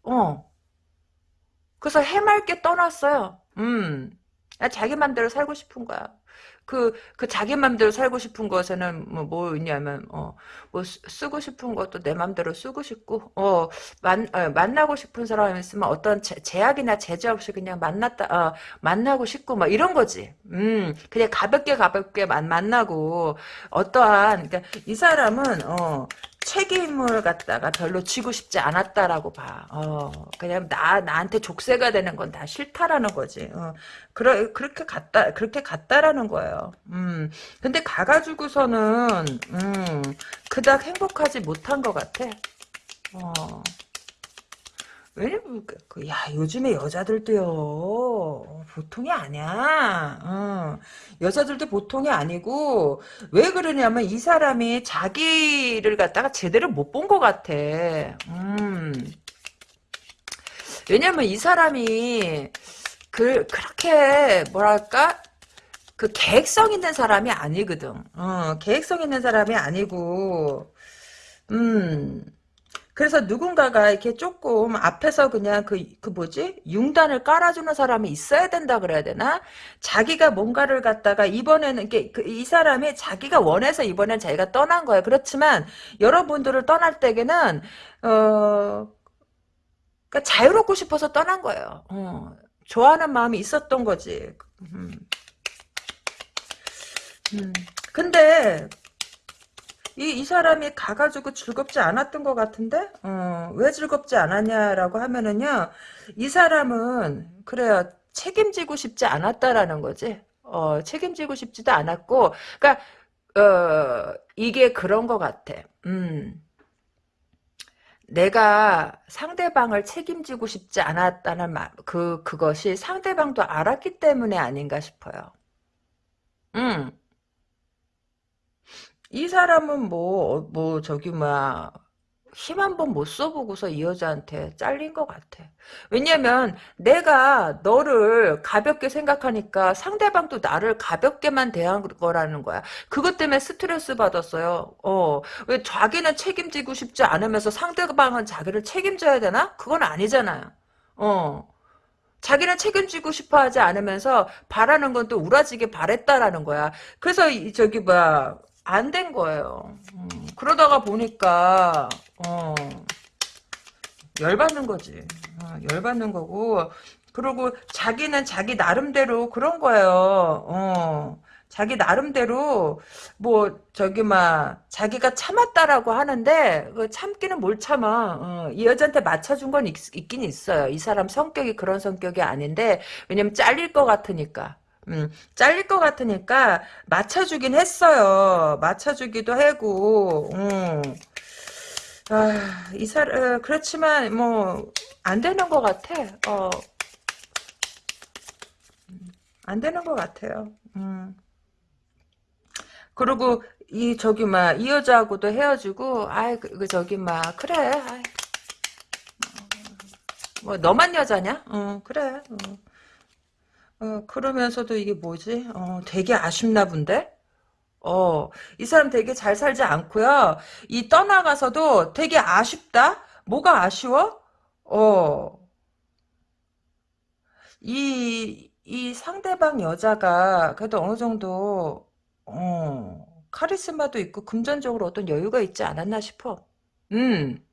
어 그래서 해맑게 떠났어요. 음 자기 마음대로 살고 싶은 거야. 그, 그 자기 맘대로 살고 싶은 것에는 뭐, 뭐 있냐면, 어, 뭐 쓰고 싶은 것도 내 맘대로 쓰고 싶고, 어, 만, 어, 만나고 싶은 사람이 있으면 어떤 제, 제약이나 제재 없이 그냥 만났다, 어, 만나고 싶고, 막 이런 거지. 음, 그냥 가볍게 가볍게 만, 만나고, 어떠한, 그러니까 이 사람은, 어, 책임을 갖다가 별로 지고 싶지 않았다라고 봐. 어, 그냥 나 나한테 족쇄가 되는 건 다 싫다라는 거지. 어, 그러 그렇게 갔다 그렇게 갔다라는 거예요. 음, 근데 가가지고서는 음, 그닥 행복하지 못한 것 같아. 어. 왜냐면 그, 그, 야 요즘에 여자들도요. 보통이 아니야. 어. 여자들도 보통이 아니고 왜 그러냐면 이 사람이 자기를 갖다가 제대로 못 본 것 같아. 음. 왜냐면 이 사람이 그 그렇게 뭐랄까? 그 계획성 있는 사람이 아니거든. 어, 계획성 있는 사람이 아니고 음 그래서 누군가가 이렇게 조금 앞에서 그냥 그, 그 뭐지? 융단을 깔아주는 사람이 있어야 된다 그래야 되나? 자기가 뭔가를 갖다가 이번에는, 그, 이 사람이 자기가 원해서 이번엔 자기가 떠난 거예요. 그렇지만, 여러분들을 떠날 때에는, 어, 그러니까 자유롭고 싶어서 떠난 거예요. 어, 좋아하는 마음이 있었던 거지. 음. 음. 근데, 이, 이 사람이 가가지고 즐겁지 않았던 것 같은데? 어, 왜 즐겁지 않았냐라고 하면은요, 이 사람은, 그래요, 책임지고 싶지 않았다라는 거지. 어, 책임지고 싶지도 않았고, 그니까, 어, 이게 그런 것 같아. 음. 내가 상대방을 책임지고 싶지 않았다는 말, 그, 그것이 상대방도 알았기 때문에 아닌가 싶어요. 음. 이 사람은 뭐, 뭐, 저기, 뭐야, 힘한 번 못 써보고서 이 여자한테 잘린 것 같아. 왜냐면 내가 너를 가볍게 생각하니까 상대방도 나를 가볍게만 대한 거라는 거야. 그것 때문에 스트레스 받았어요. 어, 왜 자기는 책임지고 싶지 않으면서 상대방은 자기를 책임져야 되나? 그건 아니잖아요. 어. 자기는 책임지고 싶어 하지 않으면서 바라는 건 또 우라지게 바랬다라는 거야. 그래서 이, 저기 뭐야 안 된 거예요. 음, 그러다가 보니까 어, 열받는 거지. 어, 열받는 거고 그리고 자기는 자기 나름대로 그런 거예요. 어, 자기 나름대로 뭐 저기 막 자기가 참았다라고 하는데 그 참기는 뭘 참아. 어, 이 여자한테 맞춰준 건 있, 긴 있어요. 이 사람 성격이 그런 성격이 아닌데 왜냐면 잘릴 것 같으니까. 음, 잘릴 것 같으니까 맞춰주긴 했어요. 맞춰주기도 하고. 음. 아, 이 사람 그렇지만 뭐 안 되는 것 같아. 어. 안 되는 것 같아요. 음. 그리고 이 저기 막 이 여자하고도 헤어지고 아이 그, 그 저기 막 그래 아이. 뭐 너만 여자냐? 어 그래. 어. 어, 그러면서도 이게 뭐지? 어 되게 아쉽나 본데? 어, 이 사람 되게 잘 살지 않고요. 이 떠나가서도 되게 아쉽다? 뭐가 아쉬워? 어, 이, 이 상대방 여자가 그래도 어느 정도, 어, 카리스마도 있고 금전적으로 어떤 여유가 있지 않았나 싶어. 음.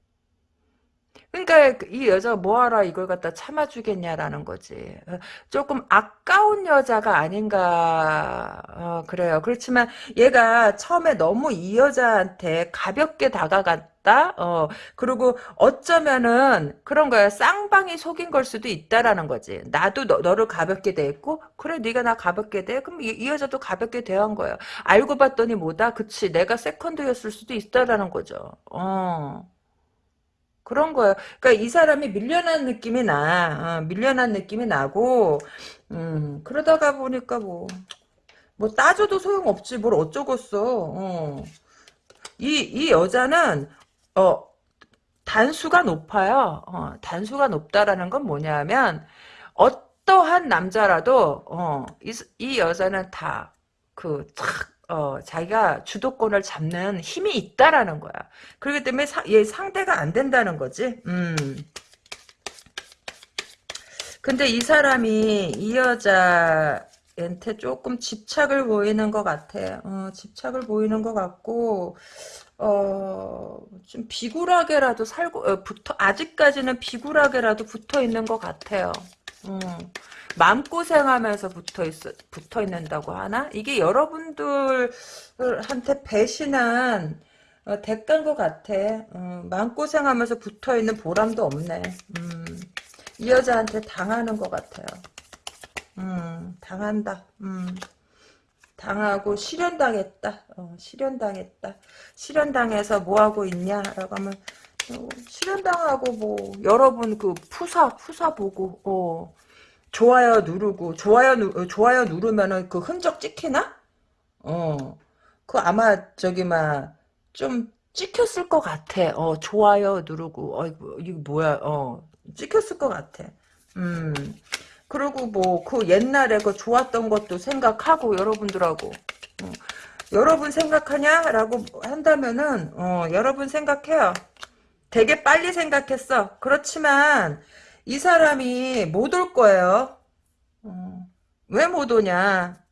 그러니까 그이 여자가 뭐하라 이걸 갖다 참아주겠냐라는 거지. 어, 조금 아까운 여자가 아닌가 어, 그래요. 그렇지만 얘가 처음에 너무 이 여자한테 가볍게 다가갔다. 어, 그리고 어쩌면은 그런 거야. 쌍방이 속인 걸 수도 있다라는 거지. 나도 너, 를 가볍게 대했고 그래 네가 나 가볍게 대. 그럼 이, 이 여자도 가볍게 대한 거야. 알고 봤더니 뭐다. 그치 내가 세컨드였을 수도 있다라는 거죠. 어. 그런 거예요. 그러니까 이 사람이 밀려난 느낌이 나. 어, 밀려난 느낌이 나고 음, 그러다가 보니까 뭐, 뭐 따져도 소용없지. 뭘 어쩌겠어. 어. 이, 이 여자는 어, 단수가 높아요. 어, 단수가 높다라는 건 뭐냐면 어떠한 남자라도 어, 이, 이 여자는 다 그 착 어, 자기가 주도권을 잡는 힘이 있다라는 거야. 그렇기 때문에 사, 얘 상대가 안 된다는 거지. 음. 근데 이 사람이 이 여자한테 조금 집착을 보이는 것 같아. 어, 집착을 보이는 것 같고, 어, 좀 비굴하게라도 살고, 어, 붙어, 아직까지는 비굴하게라도 붙어 있는 것 같아요. 음. 마음고생하면서 붙어 있 붙어 있는다고 하나? 이게 여러분들한테 배신한 어, 대가인 것 같아. 어, 마음고생하면서 붙어 있는 보람도 없네. 음, 이 여자한테 당하는 것 같아요. 음, 당한다. 음, 당하고 실현당했다. 어, 실현당했다. 실현당해서 뭐 하고 있냐 라고 하면 어, 실현당하고 뭐 여러분 그 푸사 푸사 보고 어. 좋아요 누르고 좋아요 누 어, 좋아요 누르면은 그 흔적 찍히나? 어. 그 아마 저기 막 좀 찍혔을 것 같아. 어, 좋아요 누르고 어이구 이거 뭐야? 어. 찍혔을 것 같아. 음. 그리고 뭐 그 옛날에 그 좋았던 것도 생각하고 여러분들하고 어. 여러분 생각하냐라고 한다면은 어, 여러분 생각해요. 되게 빨리 생각했어. 그렇지만 이 사람이 못 올 거예요. 어, 왜못 오냐?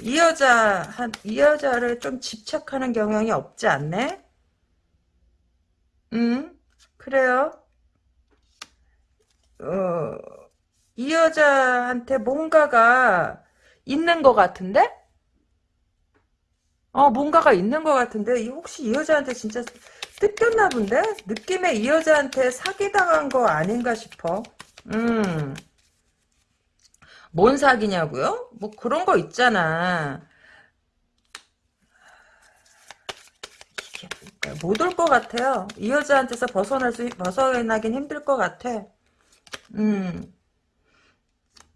이 여자 한 이 여자를 좀 집착하는 경향이 없지 않네? 응? 그래요? 어, 이 여자한테 뭔가가 있는 것 같은데? 어, 뭔가가 있는 것 같은데, 혹시 이 여자한테 진짜 뜯겼나 본데? 느낌에 이 여자한테 사기당한 거 아닌가 싶어. 음. 뭔 사기냐고요? 뭐 그런 거 있잖아. 못올 것 같아요. 이 여자한테서 벗어날 수, 벗어나긴 힘들 것 같아. 음.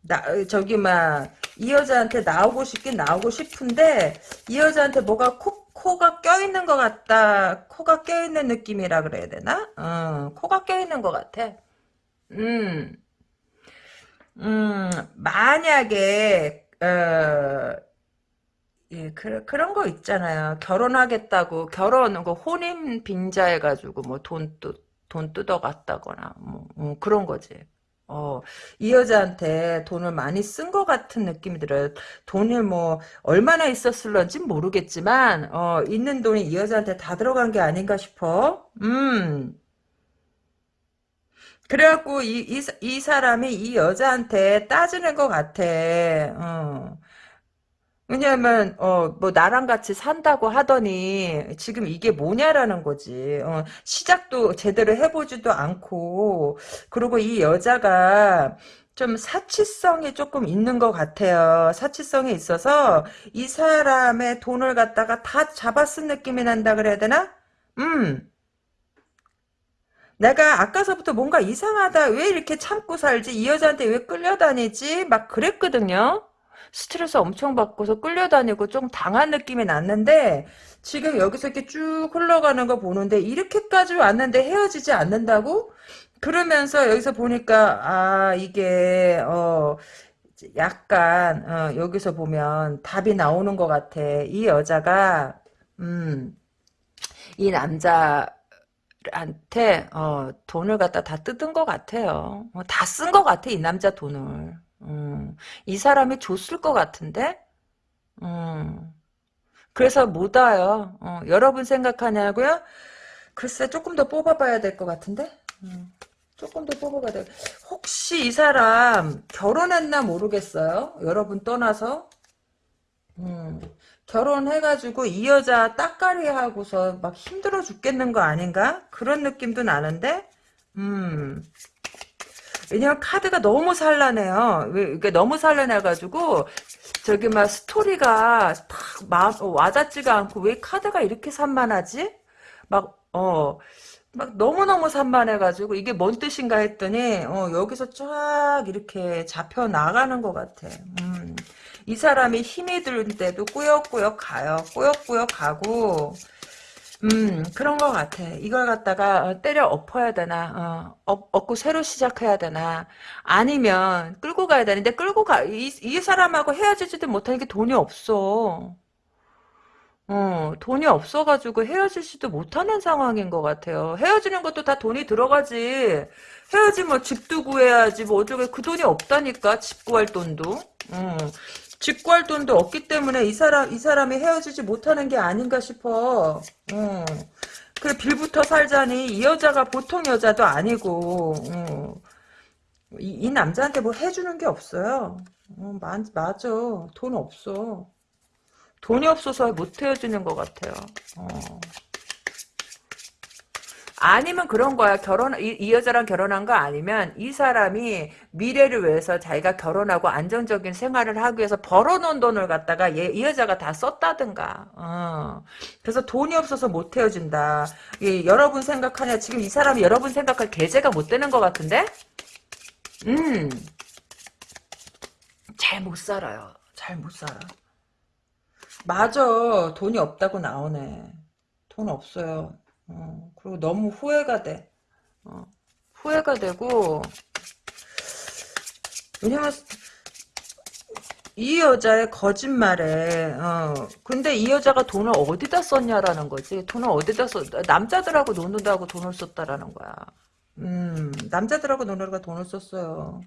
나, 저기, 막, 이 여자한테 나오고 싶긴 나오고 싶은데, 이 여자한테 뭐가 콕, 코가 껴있는 것 같다. 코가 껴있는 느낌이라 그래야 되나? 어, 코가 껴있는 것 같아. 음, 음, 만약에, 어, 예, 그, 그런 거 있잖아요. 결혼하겠다고, 결혼, 그 혼인 빙자해가지고, 뭐, 돈, 뜯, 돈 뜯어갔다거나, 뭐, 뭐, 그런 거지. 어, 이 여자한테 돈을 많이 쓴 것 같은 느낌이 들어요. 돈을 뭐, 얼마나 있었을런지 모르겠지만, 어, 있는 돈이 이 여자한테 다 들어간 게 아닌가 싶어. 음. 그래갖고, 이, 이, 이 사람이 이 여자한테 따지는 것 같아. 어. 왜냐하면 어 뭐 나랑 같이 산다고 하더니 지금 이게 뭐냐라는 거지. 어, 시작도 제대로 해보지도 않고 그리고 이 여자가 좀 사치성이 조금 있는 것 같아요. 사치성이 있어서 이 사람의 돈을 갖다가 다 잡아쓴 느낌이 난다 그래야 되나? 음. 내가 아까서부터 뭔가 이상하다. 왜 이렇게 참고 살지? 이 여자한테 왜 끌려다니지? 막 그랬거든요. 스트레스 엄청 받고서 끌려다니고 좀 당한 느낌이 났는데 지금 여기서 이렇게 쭉 흘러가는 거 보는데 이렇게까지 왔는데 헤어지지 않는다고? 그러면서 여기서 보니까 아 이게 어 약간 어, 여기서 보면 답이 나오는 것 같아. 이 여자가 음 이 남자 한테 어, 돈을 갖다 다 뜯은 것 같아요. 어, 다쓴 것 같아 이 남자 돈을. 음, 이 사람이 줬을 것 같은데? 음, 그래서 못 와요. 어, 여러분 생각하냐고요? 글쎄 조금 더 뽑아봐야 될 것 같은데? 음, 조금 더 뽑아봐야 돼. 혹시 이 사람 결혼했나 모르겠어요. 여러분 떠나서. 음, 결혼해가지고 이 여자 따까리 하고서 막 힘들어 죽겠는 거 아닌가? 그런 느낌도 나는데? 음, 왜냐면 카드가 너무 산란해요. 이게 너무 산란해가지고 저기 막 스토리가 탁 와닿지가 않고 왜 카드가 이렇게 산만하지? 막 어. 막 너무너무 산만해가지고 이게 뭔 뜻인가 했더니 어, 여기서 쫙 이렇게 잡혀 나가는 것 같아. 음. 이 사람이 힘이 드는데도 꾸역꾸역 가요. 꾸역꾸역 가고 음, 그런 것 같아. 이걸 갖다가 어, 때려 엎어야 되나, 어, 엎, 엎고 새로 시작해야 되나, 아니면 끌고 가야 되는데 끌고 가, 이, 이 사람하고 헤어지지도 못하는 게 돈이 없어. 어, 돈이 없어가지고 헤어지지도 못하는 상황인 것 같아요. 헤어지는 것도 다 돈이 들어가지. 헤어지면 집도 구해야지, 뭐 어쩌게 그 돈이 없다니까, 집 구할 돈도. 어. 집 구할 돈도 없기 때문에 이 사람 이 사람이 헤어지지 못하는 게 아닌가 싶어. 어. 그래 빌부터 살자니 이 여자가 보통 여자도 아니고 어. 이, 이, 남자한테 뭐 해주는 게 없어요. 어, 마, 맞아. 돈 없어. 돈이 없어서 못 헤어지는 것 같아요. 어. 아니면 그런 거야. 결혼 이, 이, 여자랑 결혼한 거 아니면 이 사람이 미래를 위해서 자기가 결혼하고 안정적인 생활을 하기 위해서 벌어놓은 돈을 갖다가 얘, 이 여자가 다 썼다든가. 어. 그래서 돈이 없어서 못 헤어진다. 예, 여러분 생각하냐? 지금 이 사람이 여러분 생각할 계제가 못 되는 것 같은데? 음. 잘 못 살아요. 잘 못 살아. 맞아. 돈이 없다고 나오네. 돈 없어요. 어, 그리고 너무 후회가 돼. 어, 후회가 되고 왜냐면 이 여자의 거짓말에 어 근데 이 여자가 돈을 어디다 썼냐라는 거지. 돈을 어디다 썼 남자들하고 노는다고 돈을 썼다라는 거야. 음 남자들하고 노느라고 돈을 썼어요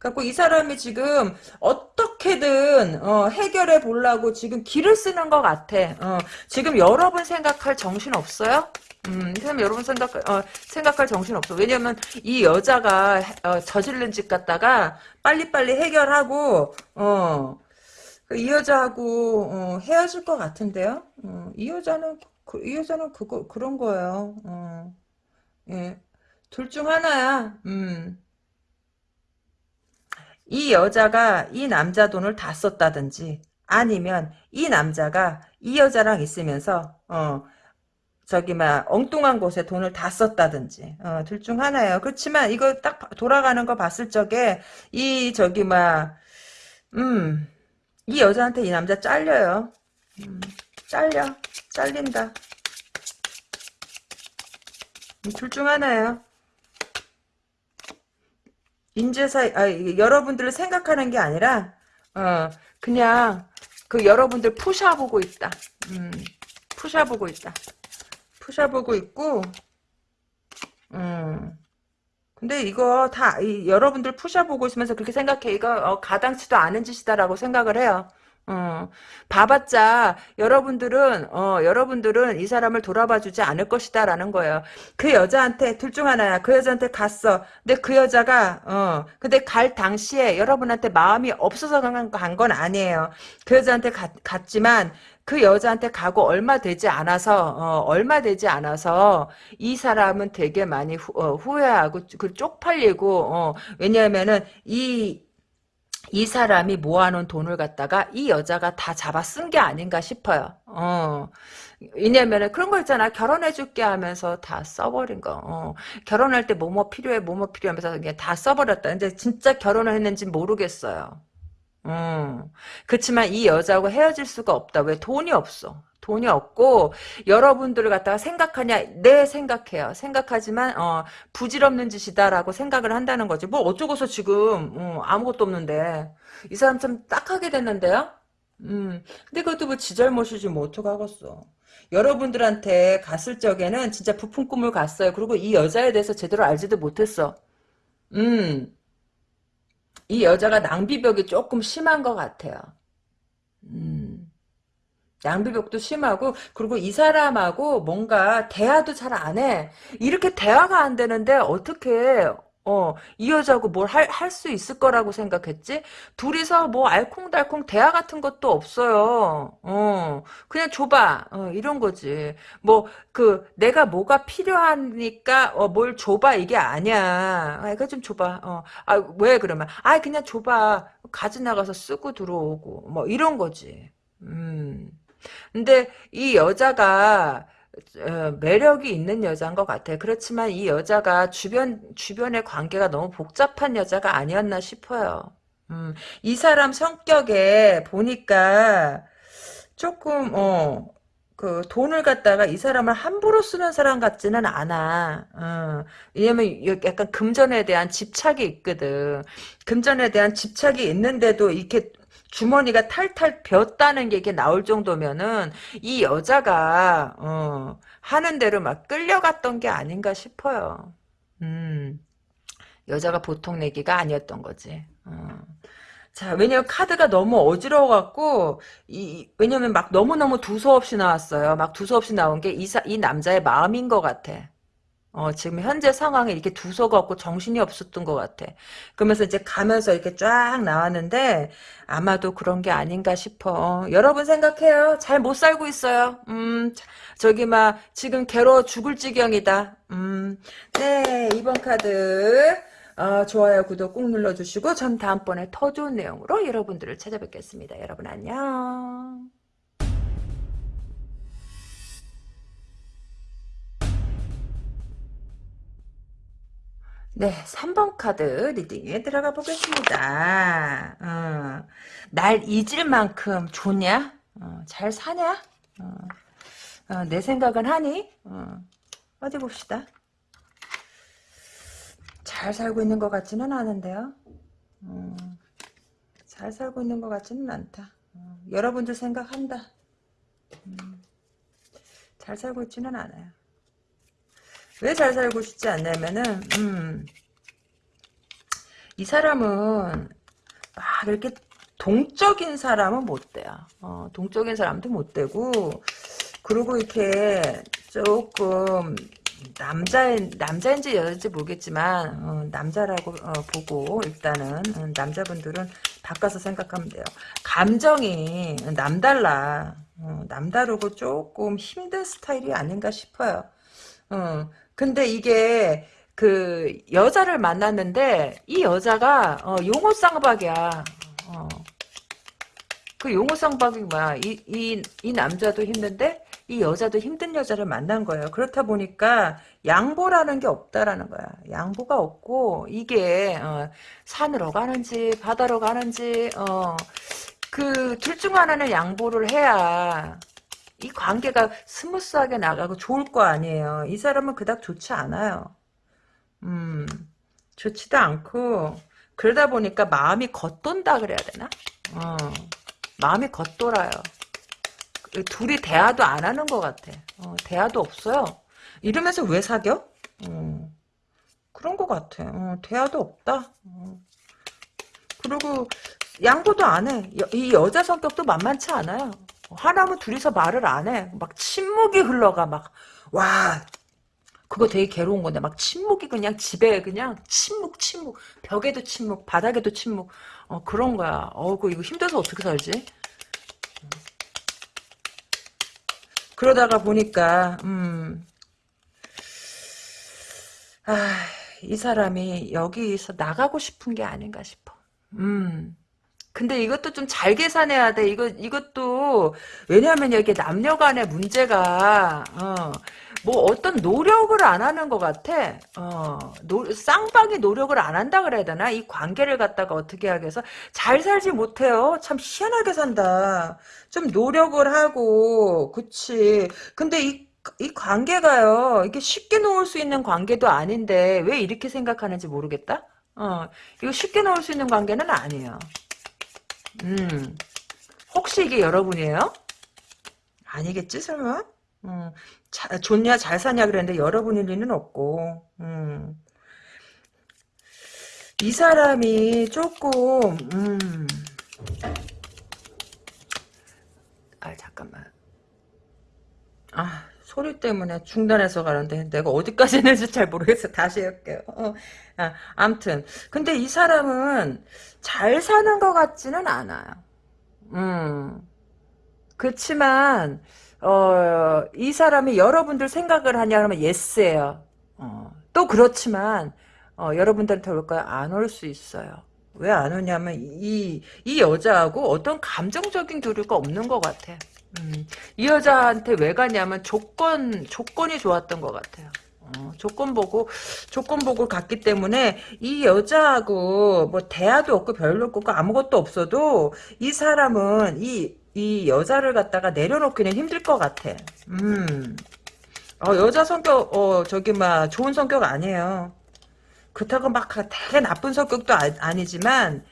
갖고 이 사람이 지금 어떻게든 어, 해결해 보려고 지금 길을 쓰는 것 같아 어, 지금 여러분 생각할 정신 없어요? 음, 이 사람 여러분 생각, 어, 생각할 정신 없어. 왜냐면, 이 여자가, 어, 저지른 짓 갖다가, 빨리빨리 해결하고, 어, 그이 여자하고, 어, 헤어질 것 같은데요? 어, 이 여자는, 그, 이 여자는 그거, 그런 거예요. 어, 예. 둘 중 하나야, 음. 이 여자가 이 남자 돈을 다 썼다든지, 아니면, 이 남자가 이 여자랑 있으면서, 어, 저기 막 엉뚱한 곳에 돈을 다 썼다든지 어, 둘 중 하나예요. 그렇지만 이거 딱 돌아가는 거 봤을 적에 이 저기 막 음, 이 여자한테 이 남자 잘려요. 음, 잘려. 잘린다. 둘 중 하나예요. 인재사, 아, 여러분들을 생각하는 게 아니라, 어, 그냥, 그 여러분들 푸셔보고 있다. 음, 푸셔보고 있다. 푸셔보고 있고, 음. 근데 이거 다, 이, 여러분들 푸셔보고 있으면서 그렇게 생각해. 이거, 어, 가당치도 않은 짓이다라고 생각을 해요. 어, 봐봤자 여러분들은 어 여러분들은 이 사람을 돌아봐주지 않을 것이다라는 거예요. 그 여자한테 둘 중 하나야. 그 여자한테 갔어. 근데 그 여자가 어 근데 갈 당시에 여러분한테 마음이 없어서 간 건 아니에요. 그 여자한테 갔, 갔지만 그 여자한테 가고 얼마 되지 않아서 어, 얼마 되지 않아서 이 사람은 되게 많이 후, 어, 후회하고 그 쪽팔리고 어, 왜냐하면은 이 이 사람이 모아놓은 돈을 갖다가 이 여자가 다 잡아 쓴 게 아닌가 싶어요. 어. 왜냐면은 그런 거 있잖아. 결혼해줄게 하면서 다 써버린 거. 어. 결혼할 때 뭐뭐 필요해, 뭐뭐 필요하면서 그냥 다 써버렸다. 근데 진짜 결혼을 했는지 모르겠어요. 음. 그렇지만 이 여자하고 헤어질 수가 없다. 왜? 돈이 없어. 돈이 없고 여러분들을 갖다가 생각하냐? 네 생각해요. 생각하지만 어, 부질없는 짓이다라고 생각을 한다는 거지. 뭐 어쩌고서 지금 어, 아무것도 없는데. 이 사람 참 딱하게 됐는데요? 음 근데 그것도 뭐 지 잘못이지 뭐 어떡하겠어. 여러분들한테 갔을 적에는 진짜 부푼 꿈을 갔어요. 그리고 이 여자에 대해서 제대로 알지도 못했어. 음 이 여자가 낭비벽이 조금 심한 것 같아요. 음 양비벽도 심하고 그리고 이 사람하고 뭔가 대화도 잘 안 해. 이렇게 대화가 안 되는데 어떻게 어, 이 여자하고 뭘 할, 할 수 있을 거라고 생각했지? 둘이서 뭐 알콩달콩 대화 같은 것도 없어요. 어, 그냥 줘봐. 어, 이런 거지. 뭐, 그, 내가 뭐가 필요하니까, 어, 뭘 줘봐. 이게 아니야. 아, 이거 좀 줘봐. 어, 아, 왜 그러면? 아, 그냥 줘봐. 가져나가서 쓰고 들어오고. 뭐, 이런 거지. 음. 근데 이 여자가 어, 매력이 있는 여자인 것 같아. 그렇지만 이 여자가 주변 주변의 관계가 너무 복잡한 여자가 아니었나 싶어요. 음, 이 사람 성격에 보니까 조금 어. 그 돈을 갖다가 이 사람을 함부로 쓰는 사람 같지는 않아. 어, 왜냐면 약간 금전에 대한 집착이 있거든. 금전에 대한 집착이 있는데도 이렇게 주머니가 탈탈 벼었다는 게 이게 나올 정도면은 이 여자가 어, 하는 대로 막 끌려갔던 게 아닌가 싶어요. 음, 여자가 보통 내기가 아니었던 거지. 어. 자, 왜냐면 카드가 너무 어지러워갖고, 이, 왜냐면 막 너무너무 두서없이 나왔어요. 막 두서없이 나온 게 이, 이 남자의 마음인 것 같아. 어, 지금 현재 상황에 이렇게 두서가 없고 정신이 없었던 것 같아. 그러면서 이제 가면서 이렇게 쫙 나왔는데, 아마도 그런 게 아닌가 싶어. 어, 여러분 생각해요. 잘 못 살고 있어요. 음, 저기 막, 지금 괴로워 죽을 지경이다. 음, 네, 이번 카드. 어, 좋아요, 구독 꾹 눌러주시고, 전 다음번에 더 좋은 내용으로 여러분들을 찾아뵙겠습니다. 여러분 안녕. 네, 3번 카드 리딩에 들어가 보겠습니다. 어, 날 잊을 만큼 좋냐? 어, 잘 사냐? 어, 어내 생각은 하니? 어, 어디 봅시다. 잘 살고 있는 것 같지는 않은데요. 어, 잘 살고 있는 것 같지는 않다. 여러분들 생각한다. 음, 잘 살고 있지는 않아요. 왜 잘 살고 싶지 않냐면은 음, 이 사람은 막 이렇게 동적인 사람은 못 돼요. 어, 동적인 사람도 못 되고 그리고 이렇게 조금 남자 남자인지 여자인지 모르겠지만 어, 남자라고 어, 보고 일단은 어, 남자분들은 바꿔서 생각하면 돼요. 감정이 남달라. 어, 남다르고 조금 힘든 스타일이 아닌가 싶어요. 어, 근데 이게 그 여자를 만났는데 이 여자가 어, 용호 쌍박이야. 어. 그 용호 쌍박이 뭐야? 이, 이, 이 남자도 힘든데 이 여자도 힘든 여자를 만난 거예요. 그렇다 보니까 양보라는 게 없다라는 거야. 양보가 없고 이게 어, 산으로 가는지 바다로 가는지 어, 그 둘 중 하나는 양보를 해야 이 관계가 스무스하게 나가고 좋을 거 아니에요. 이 사람은 그닥 좋지 않아요. 음, 좋지도 않고, 그러다 보니까 마음이 겉돈다 그래야 되나? 어, 마음이 겉돌아요. 둘이 대화도 안 하는 것 같아. 어, 대화도 없어요. 이러면서 왜 사겨? 어, 그런 것 같아. 어, 대화도 없다. 어. 그리고 양보도 안 해. 여, 이 여자 성격도 만만치 않아요. 하나면 둘이서 말을 안 해. 막 침묵이 흘러가. 막, 와, 그거 되게 괴로운 건데 막 침묵이 그냥 집에 그냥 침묵 침묵 벽에도 침묵 바닥에도 침묵 어 그런 거야 어그 이거 힘들어서 어떻게 살지 그러다가 보니까 음 아, 이 사람이 여기서 나가고 싶은 게 아닌가 싶어. 음. 근데 이것도 좀 잘 계산해야 돼. 이거, 이것도, 왜냐하면 여기 남녀 간의 문제가, 어, 뭐 어떤 노력을 안 하는 것 같아. 어, 노, 쌍방이 노력을 안 한다 그래야 되나? 이 관계를 갖다가 어떻게 하겠어? 잘 살지 못해요. 참 희한하게 산다. 좀 노력을 하고, 그치. 근데 이, 이 관계가요, 이게 쉽게 놓을 수 있는 관계도 아닌데, 왜 이렇게 생각하는지 모르겠다? 어, 이거 쉽게 놓을 수 있는 관계는 아니에요. 음, 혹시 이게 여러분이에요? 아니겠지, 설마? 음, 자, 좋냐, 잘 사냐 그랬는데 여러분일 리는 없고, 음. 이 사람이 조금, 음. 아, 잠깐만. 아, 소리 때문에 중단해서 가는데 내가 어디까지 했는지 잘 모르겠어. 다시 할게요. 어, 아, 암튼. 근데 이 사람은 잘 사는 것 같지는 않아요. 음. 그렇지만 어, 이 사람이 여러분들 생각을 하냐 그러면 예스예요. 어, 또 그렇지만 어, 여러분들한테 올 거야 안올 수 있어요. 왜 안 오냐면 이, 이 여자하고 어떤 감정적인 교류가 없는 것 같아. 음, 이 여자한테 왜 가냐면 조건 조건이 좋았던 것 같아요. 어, 조건 보고 조건 보고 갔기 때문에 이 여자하고 뭐 대화도 없고 별로 없고 아무것도 없어도 이 사람은 이 이 여자를 갖다가 내려놓기는 힘들 것 같아. 음. 어, 여자 성격, 어, 저기, 막, 좋은 성격 아니에요. 그렇다고 막 되게 나쁜 성격도 아, 니지만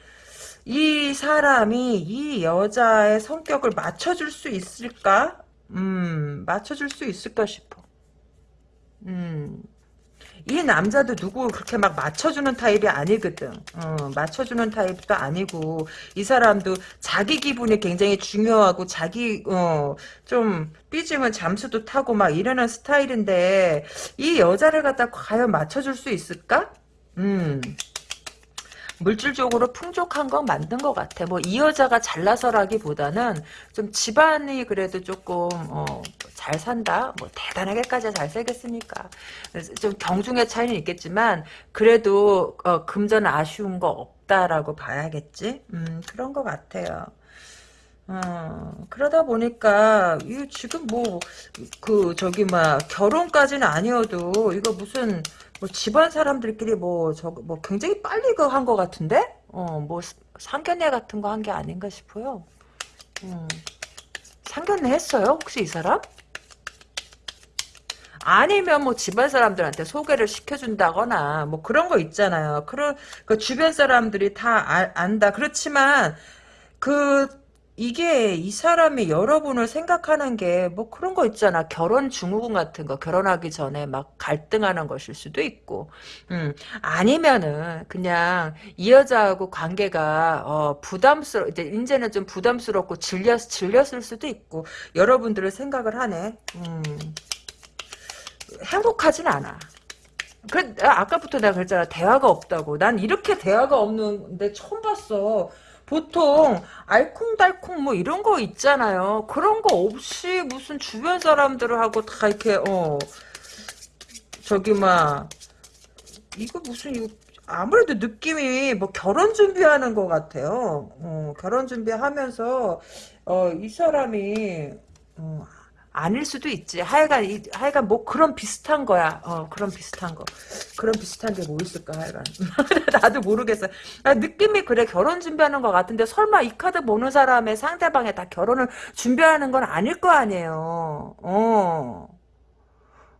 이 사람이 이 여자의 성격을 맞춰줄 수 있을까? 음, 맞춰줄 수 있을까 싶어. 음. 이 남자도 누구 그렇게 막 맞춰주는 타입이 아니거든. 어, 맞춰주는 타입도 아니고 이 사람도 자기 기분이 굉장히 중요하고 자기 어, 좀 삐지면 잠수도 타고 막 이러는 스타일인데 이 여자를 갖다 과연 맞춰줄 수 있을까? 음. 물질적으로 풍족한 건 만든 것 같아. 뭐 이 여자가 잘나서라기보다는 좀 집안이 그래도 조금 어, 잘 산다. 뭐 대단하게까지 잘 살겠습니까? 좀 경중의 차이는 있겠지만 그래도 어, 금전 아쉬운 거 없다라고 봐야겠지. 음, 그런 것 같아요. 어, 그러다 보니까, 이 지금 뭐, 그, 저기, 막, 결혼까지는 아니어도, 이거 무슨, 뭐 집안 사람들끼리 뭐, 저, 뭐 굉장히 빨리 그 한 것 같은데? 어, 뭐 상견례 같은 거 한 게 아닌가 싶어요. 음. 상견례 했어요? 혹시 이 사람? 아니면 뭐 집안 사람들한테 소개를 시켜준다거나 뭐 그런 거 있잖아요. 그런 그 주변 사람들이 다 아, 안다. 그렇지만 그 이게 이 사람이 여러분을 생각하는 게 뭐 그런 거 있잖아. 결혼 증후군 같은 거 결혼하기 전에 막 갈등하는 것일 수도 있고 음, 아니면은 그냥 이 여자하고 관계가 어, 부담스러 이제 이제는 좀 부담스럽고 질렸 질렸을 수도 있고 여러분들을 생각을 하네. 음, 행복하진 않아. 그 아까부터 내가 그랬잖아. 대화가 없다고. 난 이렇게 대화가 없는데 처음 봤어. 보통 알콩달콩 뭐 이런 거 있잖아요. 그런 거 없이 무슨 주변 사람들하고 다 이렇게 어 저기 막 이거 무슨 이거 아무래도 느낌이 뭐 결혼 준비하는 것 같아요. 어, 결혼 준비하면서 어, 이 사람이 어, 아닐 수도 있지. 하여간, 이, 하여간 뭐 그런 비슷한 거야. 어, 그런 비슷한 거. 그런 비슷한 게 뭐 있을까, 하여간. 나도 모르겠어. 아, 느낌이 그래. 결혼 준비하는 것 같은데 설마 이 카드 보는 사람의 상대방에 다 결혼을 준비하는 건 아닐 거 아니에요. 어.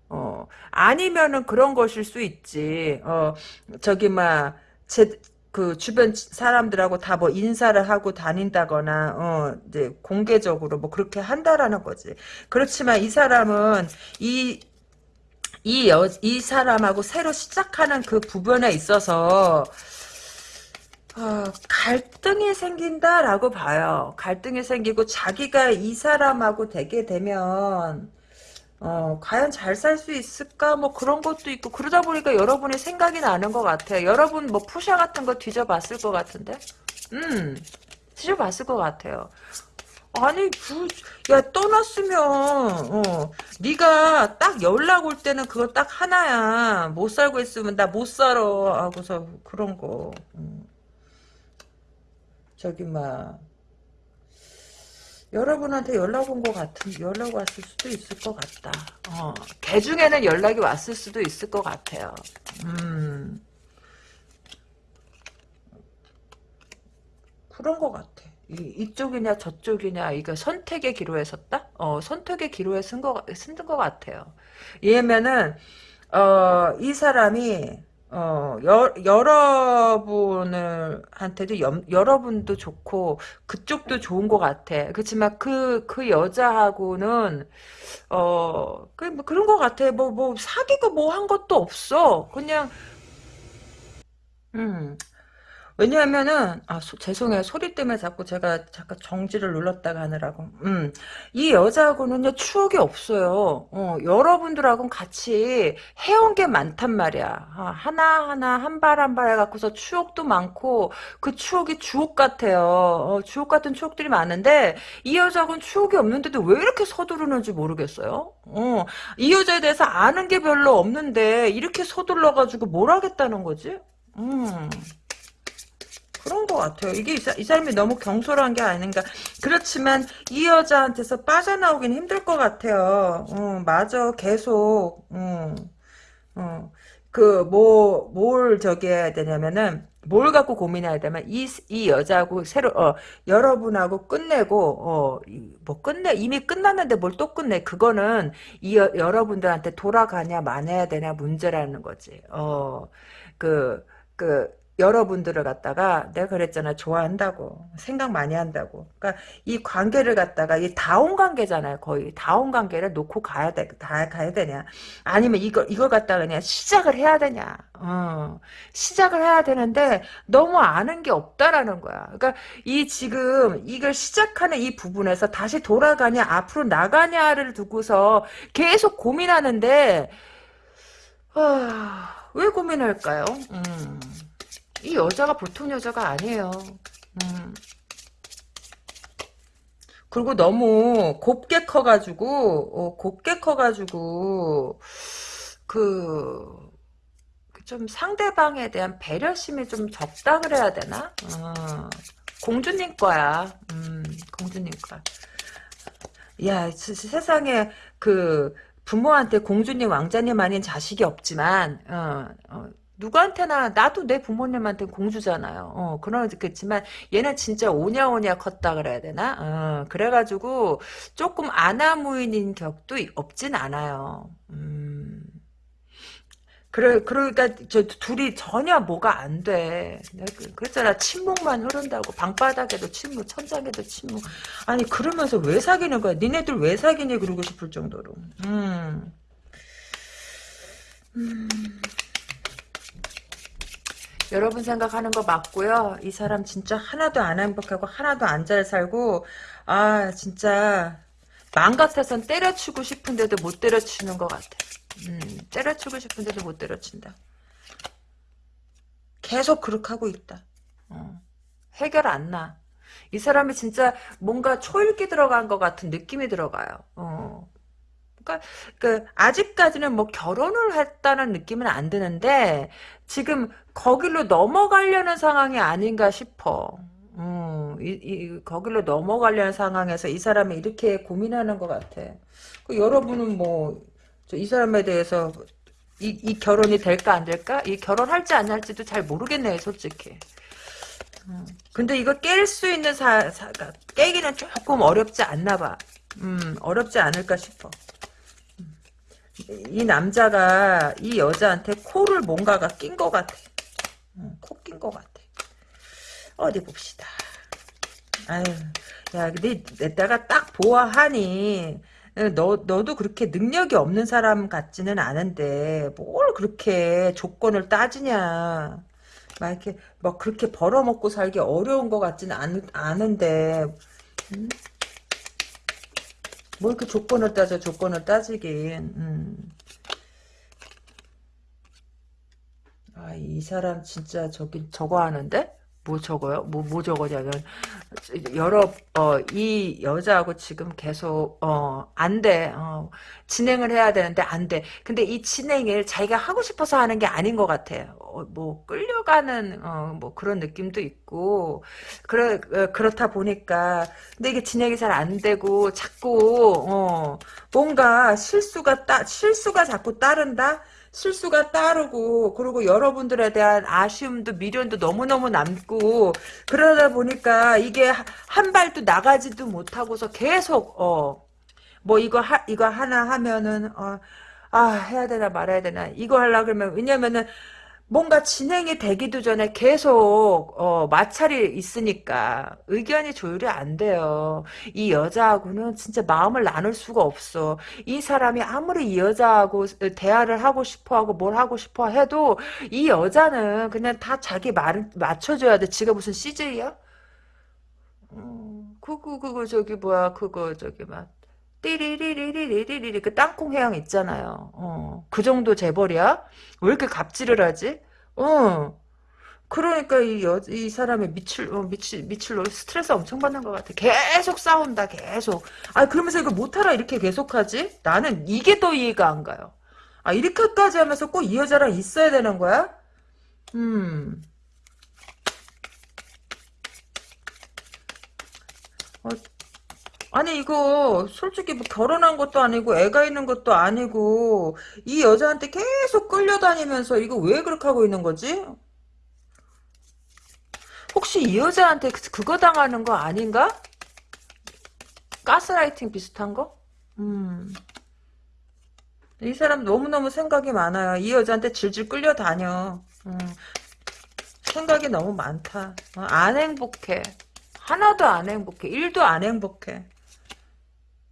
어, 아니면은 그런 것일 수 있지. 어, 저기, 막, 제, 그 주변 사람들하고 다 뭐 인사를 하고 다닌다거나 어 이제 공개적으로 뭐 그렇게 한다라는 거지. 그렇지만 이 사람은 이 이 여, 이 사람하고 새로 시작하는 그 부분에 있어서 어, 갈등이 생긴다라고 봐요. 갈등이 생기고 자기가 이 사람하고 되게 되면 어, 과연 잘 살 수 있을까? 뭐 그런 것도 있고, 그러다 보니까 여러분의 생각이 나는 것 같아요. 여러분 뭐 푸샤 같은 거 뒤져봤을 것 같은데? 음, 뒤져봤을 것 같아요. 아니, 그, 야, 떠났으면, 어, 네가 딱 연락 올 때는 그거 딱 하나야. 못 살고 있으면 나 못 살아. 하고서 그런 거. 음. 저기, 막. 여러분한테 연락 온 것 같은 연락 왔을 수도 있을 것 같다. 어, 개 중에는 연락이 왔을 수도 있을 것 같아요. 음, 그런 것 같아. 이, 이쪽이냐 저쪽이냐 이거 선택의 기로에 섰다? 어, 선택의 기로에 쓴 거 쓴 것 같아요. 얘면은 어, 이 사람이 어, 여, 여러분을, 한테도 여, 여러분도 좋고, 그쪽도 좋은 것 같아. 그렇지만 그, 그 여자하고는, 어, 그, 뭐 그런 것 같아. 뭐, 뭐, 사귀고 뭐 한 것도 없어. 그냥, 음, 왜냐하면은 아 소, 죄송해요. 소리 때문에 자꾸 제가 잠깐 정지를 눌렀다가 하느라고. 음 이 여자하고는요 추억이 없어요. 어 여러분들하고는 같이 해온 게 많단 말이야. 아, 하나하나 한 발 한 발 해갖고서 추억도 많고 그 추억이 주옥 같아요. 어, 주옥 같은 추억들이 많은데 이 여자하고는 추억이 없는데도 왜 이렇게 서두르는지 모르겠어요. 어, 이 여자에 대해서 아는 게 별로 없는데 이렇게 서둘러가지고 뭘 하겠다는 거지? 음 그런 것 같아요. 이게 이, 사, 이 사람이 너무 경솔한 게 아닌가. 그렇지만 이 여자한테서 빠져나오긴 힘들 것 같아요. 어, 맞아. 계속. 어, 어. 그, 뭐, 뭘 저기 해야 되냐면은, 뭘 갖고 고민해야 되면, 이, 이 여자하고 새로, 어, 여러분하고 끝내고, 어, 뭐 끝내, 이미 끝났는데 뭘 또 끝내. 그거는 이 여, 여러분들한테 돌아가냐, 만해야 되냐 문제라는 거지. 어, 그, 그, 여러분들을 갖다가 내가 그랬잖아 좋아한다고 생각 많이 한다고. 그러니까 이 관계를 갖다가 이 다운 관계잖아요 거의. 다운 관계를 놓고 가야 돼다 가야 되냐. 아니면 이걸 이걸 갖다가 그냥 시작을 해야 되냐. 어. 시작을 해야 되는데 너무 아는 게 없다라는 거야. 그러니까 이 지금 이걸 시작하는 이 부분에서 다시 돌아가냐 앞으로 나가냐를 두고서 계속 고민하는데 아, 왜 고민할까요? 음. 이 여자가 보통 여자가 아니에요. 음. 그리고 너무 곱게 커가지고 어, 곱게 커가지고 그 좀 상대방에 대한 배려심이 좀 적다 그래야 되나? 어, 공주님 거야. 음, 공주님 거야. 야, 세상에 그 부모한테 공주님 왕자님 아닌 자식이 없지만 어, 어, 누구한테나 나도 내 부모님한테 공주잖아요. 어, 그렇겠지만 얘는 진짜 오냐오냐 컸다 그래야 되나? 어, 그래가지고 조금 아나무인인 격도 없진 않아요. 음. 그래, 그러니까, 저, 둘이 전혀 뭐가 안 돼. 그, 그랬잖아. 침묵만 흐른다고. 방바닥에도 침묵, 천장에도 침묵. 아니, 그러면서 왜 사귀는 거야? 니네들 왜 사귀니? 그러고 싶을 정도로. 음. 음. 여러분 생각하는 거 맞고요. 이 사람 진짜 하나도 안 행복하고 하나도 안 잘 살고 아 진짜 마음 같아선 때려치고 싶은데도 못 때려치는 것 같아. 음, 때려치고 싶은데도 못 때려친다. 계속 그렇게 하고 있다. 어. 해결 안 나. 이 사람이 진짜 뭔가 초읽기 들어간 것 같은 느낌이 들어가요. 어. 그러니까 그 아직까지는 뭐 결혼을 했다는 느낌은 안 드는데 지금 거길로 넘어가려는 상황이 아닌가 싶어. 음, 이, 이, 거길로 넘어가려는 상황에서 이 사람이 이렇게 고민하는 것 같아. 그 여러분은 뭐, 이 사람에 대해서 이, 이 결혼이 될까 안 될까? 이 결혼할지 안 할지도 잘 모르겠네요, 솔직히. 음, 근데 이거 깰 수 있는 사, 사, 깨기는 조금 어렵지 않나 봐. 음, 어렵지 않을까 싶어. 음, 이 남자가 이 여자한테 코를 뭔가가 낀 것 같아. 음, 코낀 것 같아. 어디 봅시다. 아유, 야, 근데 내가 딱 보아하니, 너, 너도 그렇게 능력이 없는 사람 같지는 않은데, 뭘 그렇게 조건을 따지냐. 막 이렇게, 막 그렇게 벌어먹고 살기 어려운 것 같지는 않, 않은데, 음? 뭘그 조건을 따져, 조건을 따지긴, 음. 아, 이 사람 진짜 저기, 저거 하는데? 뭐 적어요? 뭐, 뭐 적어냐면, 여러, 어, 이 여자하고 지금 계속, 어, 안 돼. 어, 진행을 해야 되는데 안 돼. 근데 이 진행을 자기가 하고 싶어서 하는 게 아닌 것 같아. 어, 뭐, 끌려가는, 어, 뭐 그런 느낌도 있고, 그래, 어, 그렇다 보니까, 근데 이게 진행이 잘 안 되고, 자꾸, 어, 뭔가 실수가 따, 실수가 자꾸 따른다? 실수가 따르고 그리고 여러분들에 대한 아쉬움도 미련도 너무너무 남고 그러다 보니까 이게 한 발도 나가지도 못하고서 계속 어 뭐 이거 하, 이거 하나 하면은 어 아 해야 되나 말아야 되나 이거 하려 그러면 왜냐면은 뭔가 진행이 되기도 전에 계속 어, 마찰이 있으니까 의견이 조율이 안 돼요. 이 여자하고는 진짜 마음을 나눌 수가 없어. 이 사람이 아무리 이 여자하고 대화를 하고 싶어하고 뭘 하고 싶어 해도 이 여자는 그냥 다 자기 말을 맞춰줘야 돼. 지가 무슨 CJ야? 음, 그거 그거 저기 뭐야 그거 저기 막 띠리리리리리리리 그 땅콩 해양 있잖아요. 어, 그 정도 재벌이야? 왜 이렇게 갑질을 하지? 어. 그러니까 이 여, 이 사람의 미칠, 어, 미칠, 미칠로 스트레스 엄청 받는 것 같아. 계속 싸운다, 계속. 아, 그러면서 이거 못하라 이렇게 계속하지? 나는 이게 더 이해가 안 가요. 아, 이렇게까지 하면서 꼭 이 여자랑 있어야 되는 거야? 음. 어, 아니 이거 솔직히 뭐 결혼한 것도 아니고 애가 있는 것도 아니고 이 여자한테 계속 끌려다니면서 이거 왜 그렇게 하고 있는 거지? 혹시 이 여자한테 그- 그거 당하는 거 아닌가? 가스라이팅 비슷한 거? 음. 이 사람 너무너무 생각이 많아요. 이 여자한테 질질 끌려다녀. 음. 생각이 너무 많다. 어, 안 행복해. 하나도 안 행복해. 일도 안 행복해.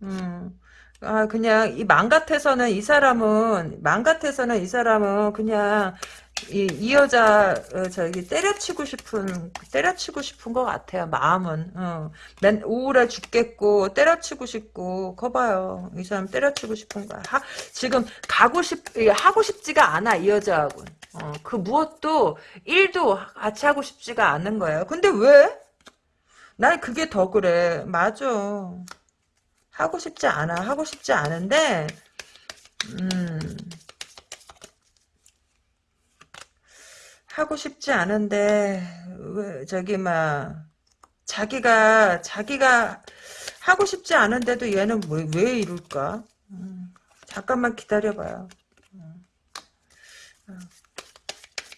음. 아, 그냥, 이 맘 같아서는 이 사람은, 맘 같아서는 이 사람은 그냥, 이, 이 여자, 어, 저기, 때려치고 싶은, 때려치고 싶은 것 같아요, 마음은. 어. 맨 우울해 죽겠고, 때려치고 싶고, 커봐요. 이 사람 때려치고 싶은 거야. 하, 지금, 가고 싶, 하고 싶지가 않아, 이 여자하고. 어, 그 무엇도, 일도 같이 하고 싶지가 않은 거예요. 근데 왜? 난 그게 더 그래. 맞아. 하고 싶지 않아. 하고 싶지 않은데, 음, 하고 싶지 않은데, 왜, 저기, 막, 자기가, 자기가 하고 싶지 않은데도 얘는 왜, 왜 이럴까? 음, 잠깐만 기다려봐요.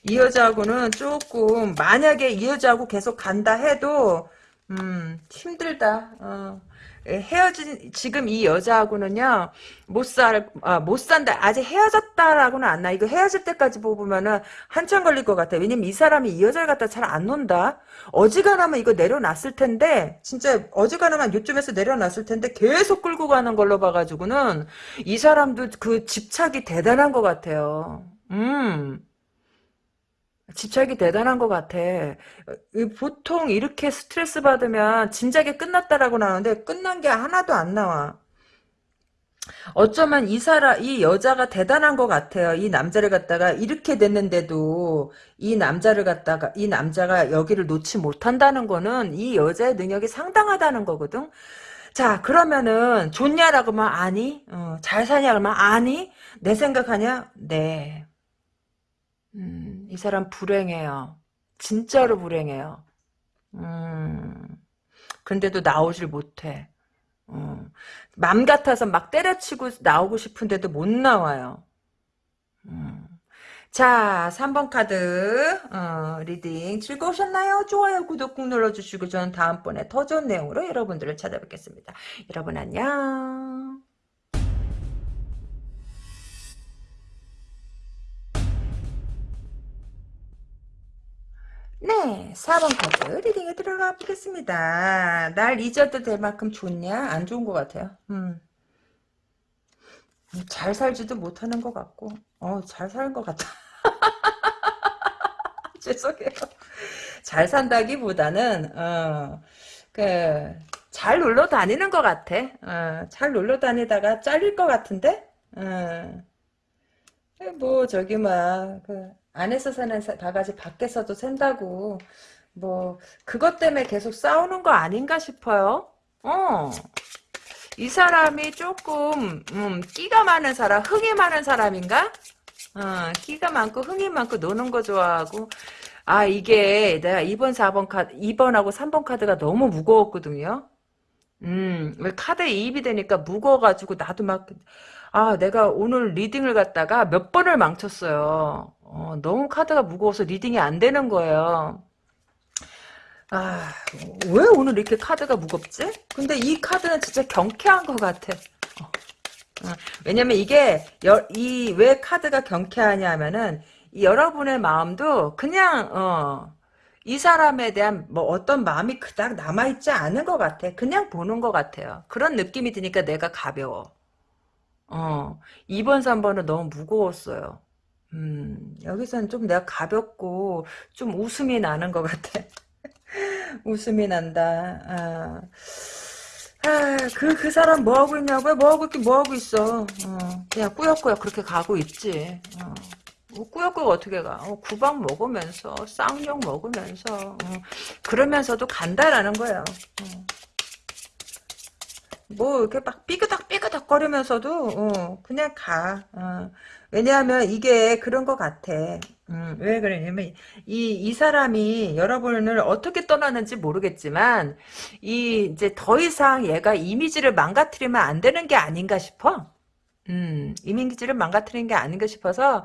이 여자하고는 조금, 만약에 이 여자하고 계속 간다 해도, 음, 힘들다. 어. 예, 헤어진 지금 이 여자하고는요 못 살, 아, 못 산다. 아직 헤어졌다라고는 안 나. 이거 헤어질 때까지 보면은 한참 걸릴 것 같아. 왜냐면 이 사람이 이 여자를 갖다 잘 안 논다. 어지간하면 이거 내려놨을 텐데 진짜 어지간하면 요쯤에서 내려놨을 텐데 계속 끌고 가는 걸로 봐가지고는 이 사람도 그 집착이 대단한 것 같아요. 음. 집착이 대단한 것 같아. 보통 이렇게 스트레스 받으면 진작에 끝났다라고 나오는데 끝난 게 하나도 안 나와. 어쩌면 이 사람, 이 여자가 대단한 것 같아요. 이 남자를 갖다가 이렇게 됐는데도 이 남자를 갖다가 이 남자가 여기를 놓지 못한다는 거는 이 여자의 능력이 상당하다는 거거든. 자 그러면은 좋냐라고 하면 아니, 어, 잘 사냐 그러면 아니, 내 생각하냐? 네. 음, 이 사람 불행해요. 진짜로 불행해요. 음, 근데도 나오질 못해. 어. 맘 같아서 막 때려치고 나오고 싶은데도 못 나와요. 음. 자, 3번 카드 어, reading 즐거우셨나요? 좋아요, 구독 꾹 눌러주시고 저는 다음번에 더 좋은 내용으로 여러분들을 찾아뵙겠습니다. 여러분 안녕. 네, 4번 카드 리딩에 들어가 보겠습니다. 날 잊어도 될 만큼 좋냐? 안 좋은 것 같아요. 음. 잘 살지도 못하는 것 같고, 어, 잘 사는 것 같아. 죄송해요. 잘 산다기보다는, 어, 그, 잘 놀러 다니는 것 같아. 어, 잘 놀러 다니다가 잘릴 것 같은데? 어. 뭐, 저기, 막, 그, 안에서 사는 바가지 밖에서도 샌다고, 뭐, 그것 때문에 계속 싸우는 거 아닌가 싶어요. 어. 이 사람이 조금 음, 끼가 많은 사람, 흥이 많은 사람인가? 어, 끼가 많고 흥이 많고 노는 거 좋아하고 아 이게 내가 2번 4번 카드 2번하고 3번 카드가 너무 무거웠거든요. 음, 왜 카드에 이입이 되니까 무거워가지고 나도 막 아, 내가 오늘 reading을 갖다가 몇 번을 망쳤어요. 어, 너무 카드가 무거워서 reading이 안 되는 거예요. 아, 왜 오늘 이렇게 카드가 무겁지? 근데 이 카드는 진짜 경쾌한 것 같아. 어. 어. 왜냐면 이게, 이, 왜 카드가 경쾌하냐 하면은, 여러분의 마음도 그냥, 어, 이 사람에 대한 뭐 어떤 마음이 그닥 남아있지 않은 것 같아. 그냥 보는 것 같아요. 그런 느낌이 드니까 내가 가벼워. 어, 2번, 3번은 너무 무거웠어요. 음, 여기서는 좀 내가 가볍고, 좀 웃음이 나는 것 같아. 웃음이 난다. 아, 아, 그, 그 사람 뭐 하고 있냐고요? 뭐 하고 있긴 뭐 하고 있어. 어, 그냥 꾸역꾸역 그렇게 가고 있지. 어. 뭐 꾸역꾸역 어떻게 가? 어, 구박 먹으면서, 쌍욕 먹으면서, 어, 그러면서도 간다라는 거예요. 어. 뭐, 이렇게 막 삐그덕 삐그덕 거리면서도, 어, 그냥 가. 어. 왜냐하면 이게 그런 것 같아. 음, 왜 그러냐면 이, 이 사람이 여러분을 어떻게 떠나는지 모르겠지만 이 이제 더 이상 얘가 이미지를 망가뜨리면 안 되는 게 아닌가 싶어. 음, 이미지를 망가뜨리는 게 아닌가 싶어서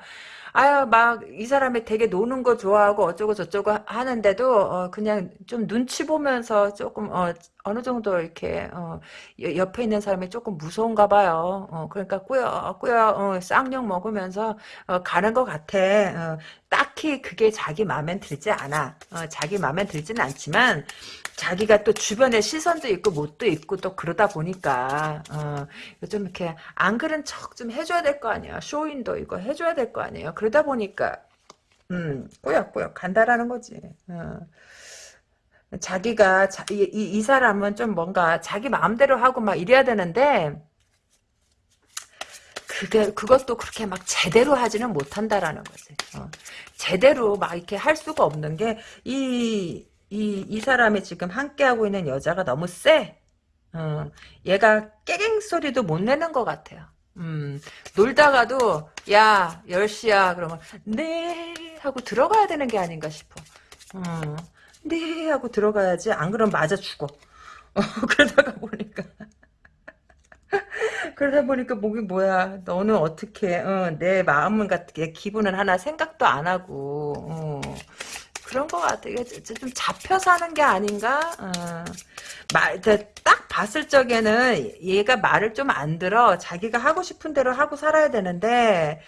아유 막 이 사람이 되게 노는 거 좋아하고 어쩌고 저쩌고 하는데도 어, 그냥 좀 눈치 보면서 조금 어, 어느 정도 이렇게 어, 옆에 있는 사람이 조금 무서운가 봐요. 어, 그러니까 꾸역꾸역 어, 쌍욕 먹으면서 어, 가는 것 같아. 어, 딱히 그게 자기 마음에 들지 않아. 어, 자기 마음에 들지는 않지만 자기가 또 주변에 시선도 있고 못도 있고 또 그러다 보니까 어, 좀 이렇게 안 그런 척 좀 해줘야 될 거 아니야. 쇼인도 이거 해줘야 될 거 아니에요. 그러다 보니까 음 꾸역꾸역 간다라는 거지. 어. 자기가 자, 이, 이, 이, 사람은 좀 뭔가 자기 마음대로 하고 막 이래야 되는데 그게 그것도 그렇게 막 제대로 하지는 못한다라는 거지. 어. 제대로 막 이렇게 할 수가 없는 게 이 이 이 사람이 지금 함께 하고 있는 여자가 너무 세. 어. 얘가 깨갱 소리도 못 내는 것 같아요. 음, 놀다가도 야 10시야 그러면 네 하고 들어가야 되는 게 아닌가 싶어. 어. 네 하고 들어가야지. 안 그러면 맞아 죽어. 어, 그러다가 보니까. 그러다 보니까 목이 뭐야? 너는 어떻게? 어, 내 마음은 같게 기분은 하나 생각도 안 하고 어, 그런 것 같아 좀 잡혀 사는 게 아닌가 어. 말, 딱 봤을 적에는 얘가 말을 좀 안 들어 자기가 하고 싶은 대로 하고 살아야 되는데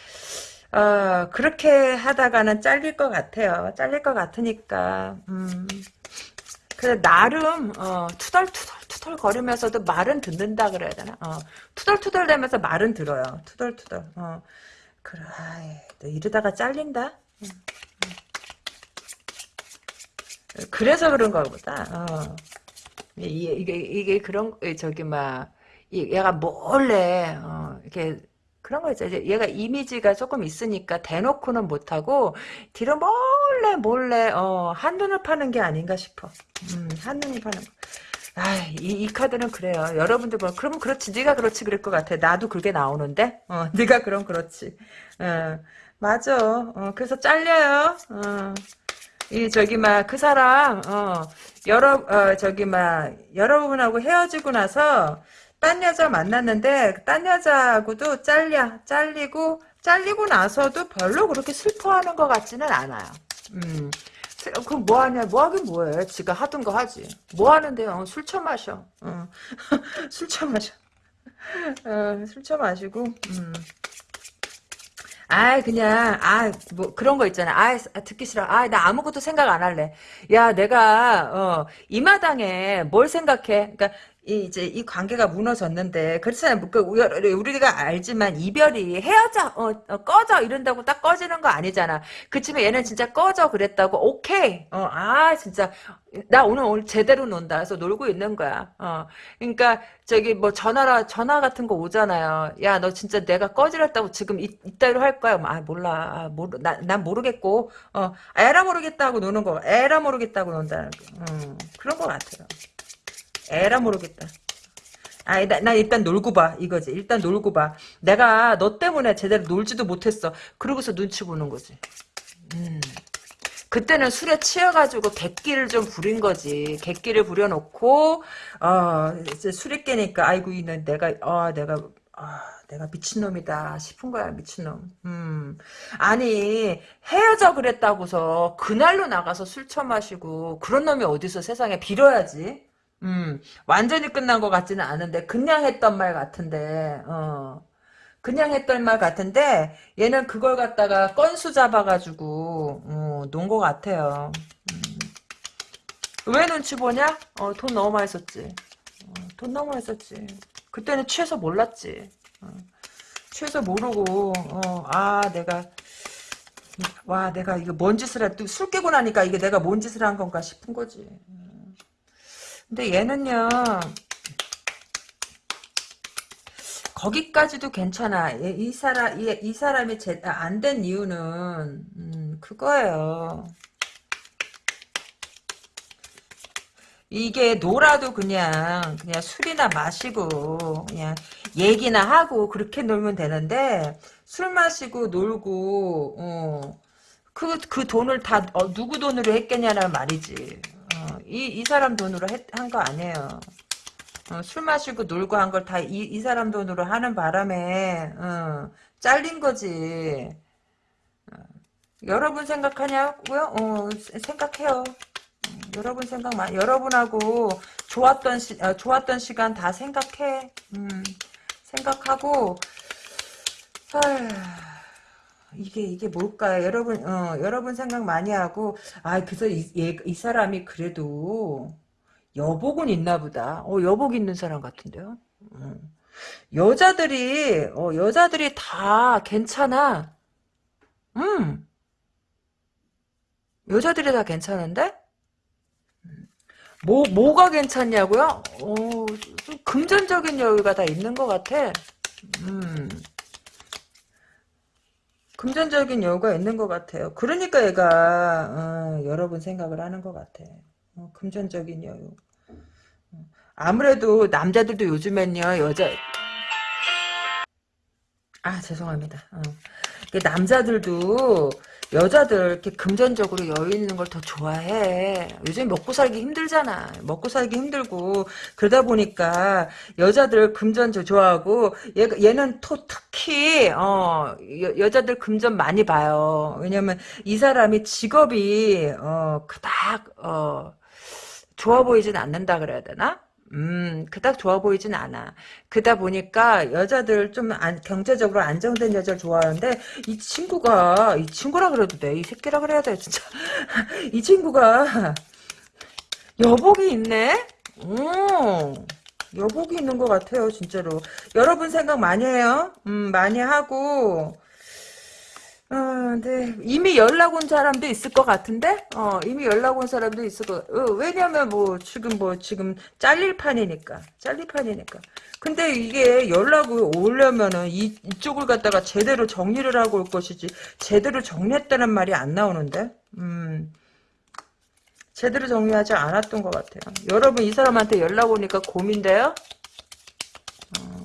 어, 그렇게 하다가는 잘릴 것 같아요. 잘릴 것 같으니까. 음. 그래 나름 어, 투덜투덜 투덜 거리면서도 말은 듣는다 그래야 되나? 어, 투덜투덜 대면서 말은 들어요. 투덜투덜. 어. 그래, 아이, 너 이러다가 잘린다. 음, 음. 그래서 그런가 보다. 어. 이게, 이게, 이게 그런, 저기, 막, 얘가 몰래, 어, 이렇게, 그런 거 있죠. 얘가 이미지가 조금 있으니까 대놓고는 못하고 뒤로 몰래 몰래 어, 한눈을 파는 게 아닌가 싶어. 음, 한눈을 파는 거. 아, 이, 이 카드는 그래요. 여러분들 뭐 그러면 그렇지. 네가 그렇지 그럴 것 같아. 나도 그게 나오는데. 어, 네가 그럼 그렇지. 어, 맞아. 어, 그래서 잘려요. 어. 이 저기 막 그 사람 어 여러 어 저기 막 여러분하고 헤어지고 나서 딴 여자 만났는데 딴 여자하고도 잘려 잘리고 잘리고 나서도 별로 그렇게 슬퍼하는 것 같지는 않아요. 음. 그럼 뭐 하냐? 뭐 하긴 뭐해? 지가 하던 거 하지. 뭐 하는데요? 술 처 마셔. 어. 술 처 마셔. 어, 술 처 마시고 음. 아 그냥 아 뭐 그런 거 있잖아. 아 듣기 싫어. 아 나 아무것도 생각 안 할래. 야 내가 어 이 마당에 뭘 생각해? 그러니까 이, 이제 이 관계가 무너졌는데 그렇잖아요. 뭐그 우리가 알지만 이별이 헤어져 어, 어, 꺼져 이런다고 딱 꺼지는 거 아니잖아. 그치만 얘는 진짜 꺼져 그랬다고 오케이. 어 아 진짜. 나 오늘 오늘 제대로 논다. 그래서 놀고 있는 거야. 어. 그러니까 저기 뭐 전화라 전화 같은 거 오잖아요. 야 너 진짜 내가 꺼지랬다고 지금 이, 이따위로 할 거야? 뭐, 아 몰라. 아, 모르 나, 난 모르겠고. 어 에라 모르겠다고 노는 거 에라 모르겠다고 논다는 거 음, 그런 거 같아요 에라 모르겠다. 아, 나, 나 일단 놀고 봐. 이거지. 일단 놀고 봐. 내가 너 때문에 제대로 놀지도 못했어. 그러고서 눈치 보는 거지. 음. 그때는 술에 취해가지고 객기를 좀 부린 거지. 객기를 부려놓고, 어, 이제 술이 깨니까, 아이고, 이는 내가, 어, 내가, 아, 내가 미친놈이다 싶은 거야, 미친놈. 음. 아니, 헤어져 그랬다고서 그날로 나가서 술 처마시고, 그런 놈이 어디서 세상에 빌어야지. 음, 완전히 끝난 것 같지는 않은데 그냥 했던 말 같은데 어. 그냥 했던 말 같은데 얘는 그걸 갖다가 건수 잡아가지고 어, 논 것 같아요. 음. 왜 눈치 보냐? 어, 돈 너무 많이 썼지. 어, 돈 너무 많이 썼지. 그때는 취해서 몰랐지. 어, 취해서 모르고 어, 아 내가 와 내가 이거 뭔 짓을 했, 술 깨고 나니까 이게 내가 뭔 짓을 한 건가 싶은 거지. 근데 얘는요 거기까지도 괜찮아. 이 사람 이, 이 사람이 아, 안된 이유는 음, 그거예요. 이게 놀아도 그냥 그냥 술이나 마시고 그냥 얘기나 하고 그렇게 놀면 되는데 술 마시고 놀고 어, 그, 그 돈을 다 어, 누구 돈으로 했겠냐는 말이지. 이, 이 사람 돈으로 한 거 아니에요. 어, 술 마시고 놀고 한 걸 다 이 이 사람 돈으로 하는 바람에 어, 잘린 거지. 어, 여러분 생각하냐고요? 어, 생각해요. 음, 여러분 생각만 여러분하고 좋았던 시, 어, 좋았던 시간 다 생각해. 음, 생각하고 아 이게 이게 뭘까요? 여러분 어 여러분 생각 많이 하고 아 그래서 이, 얘, 이 사람이 그래도 여복은 있나 보다. 어 여복 있는 사람 같은데요. 어. 여자들이 어 여자들이 다 괜찮아. 음. 여자들이 다 괜찮은데? 뭐, 뭐가 괜찮냐고요? 어, 좀 금전적인 여유가 다 있는 것 같아. 음. 금전적인 여유가 있는 것 같아요. 그러니까 얘가 어, 여러분 생각을 하는 것 같아. 어, 금전적인 여유. 어, 아무래도 남자들도 요즘엔요 여자 아 죄송합니다. 어. 남자들도 여자들 이렇게 금전적으로 여유 있는 걸 더 좋아해. 요즘 먹고 살기 힘들잖아. 먹고 살기 힘들고 그러다 보니까 여자들 금전 좋아하고 얘, 얘는 또 특히 어 여, 자들 금전 많이 봐요. 왜냐면 이 사람이 직업이 어 그닥 어 좋아 보이진 않는다 그래야 되나? 음, 그닥 좋아 보이진 않아. 그다 보니까 여자들 좀 안, 경제적으로 안정된 여자를 좋아하는데 이 친구가 이 친구라 그래도 돼. 이 새끼라 그래야 돼 진짜. 이 친구가 여복이 있네. 오, 여복이 있는 것 같아요 진짜로. 여러분 생각 많이 해요. 음, 많이 하고 어, 네. 이미 연락 온 사람도 있을 것 같은데? 어, 이미 연락 온 사람도 있을 것, 어, 왜냐면 뭐, 지금 뭐, 지금 잘릴 판이니까. 잘릴 판이니까. 근데 이게 연락을 오려면은 이, 이쪽을 갖다가 제대로 정리를 하고 올 것이지, 제대로 정리했다는 말이 안 나오는데? 음. 제대로 정리하지 않았던 것 같아요. 여러분, 이 사람한테 연락 오니까 고민돼요? 어.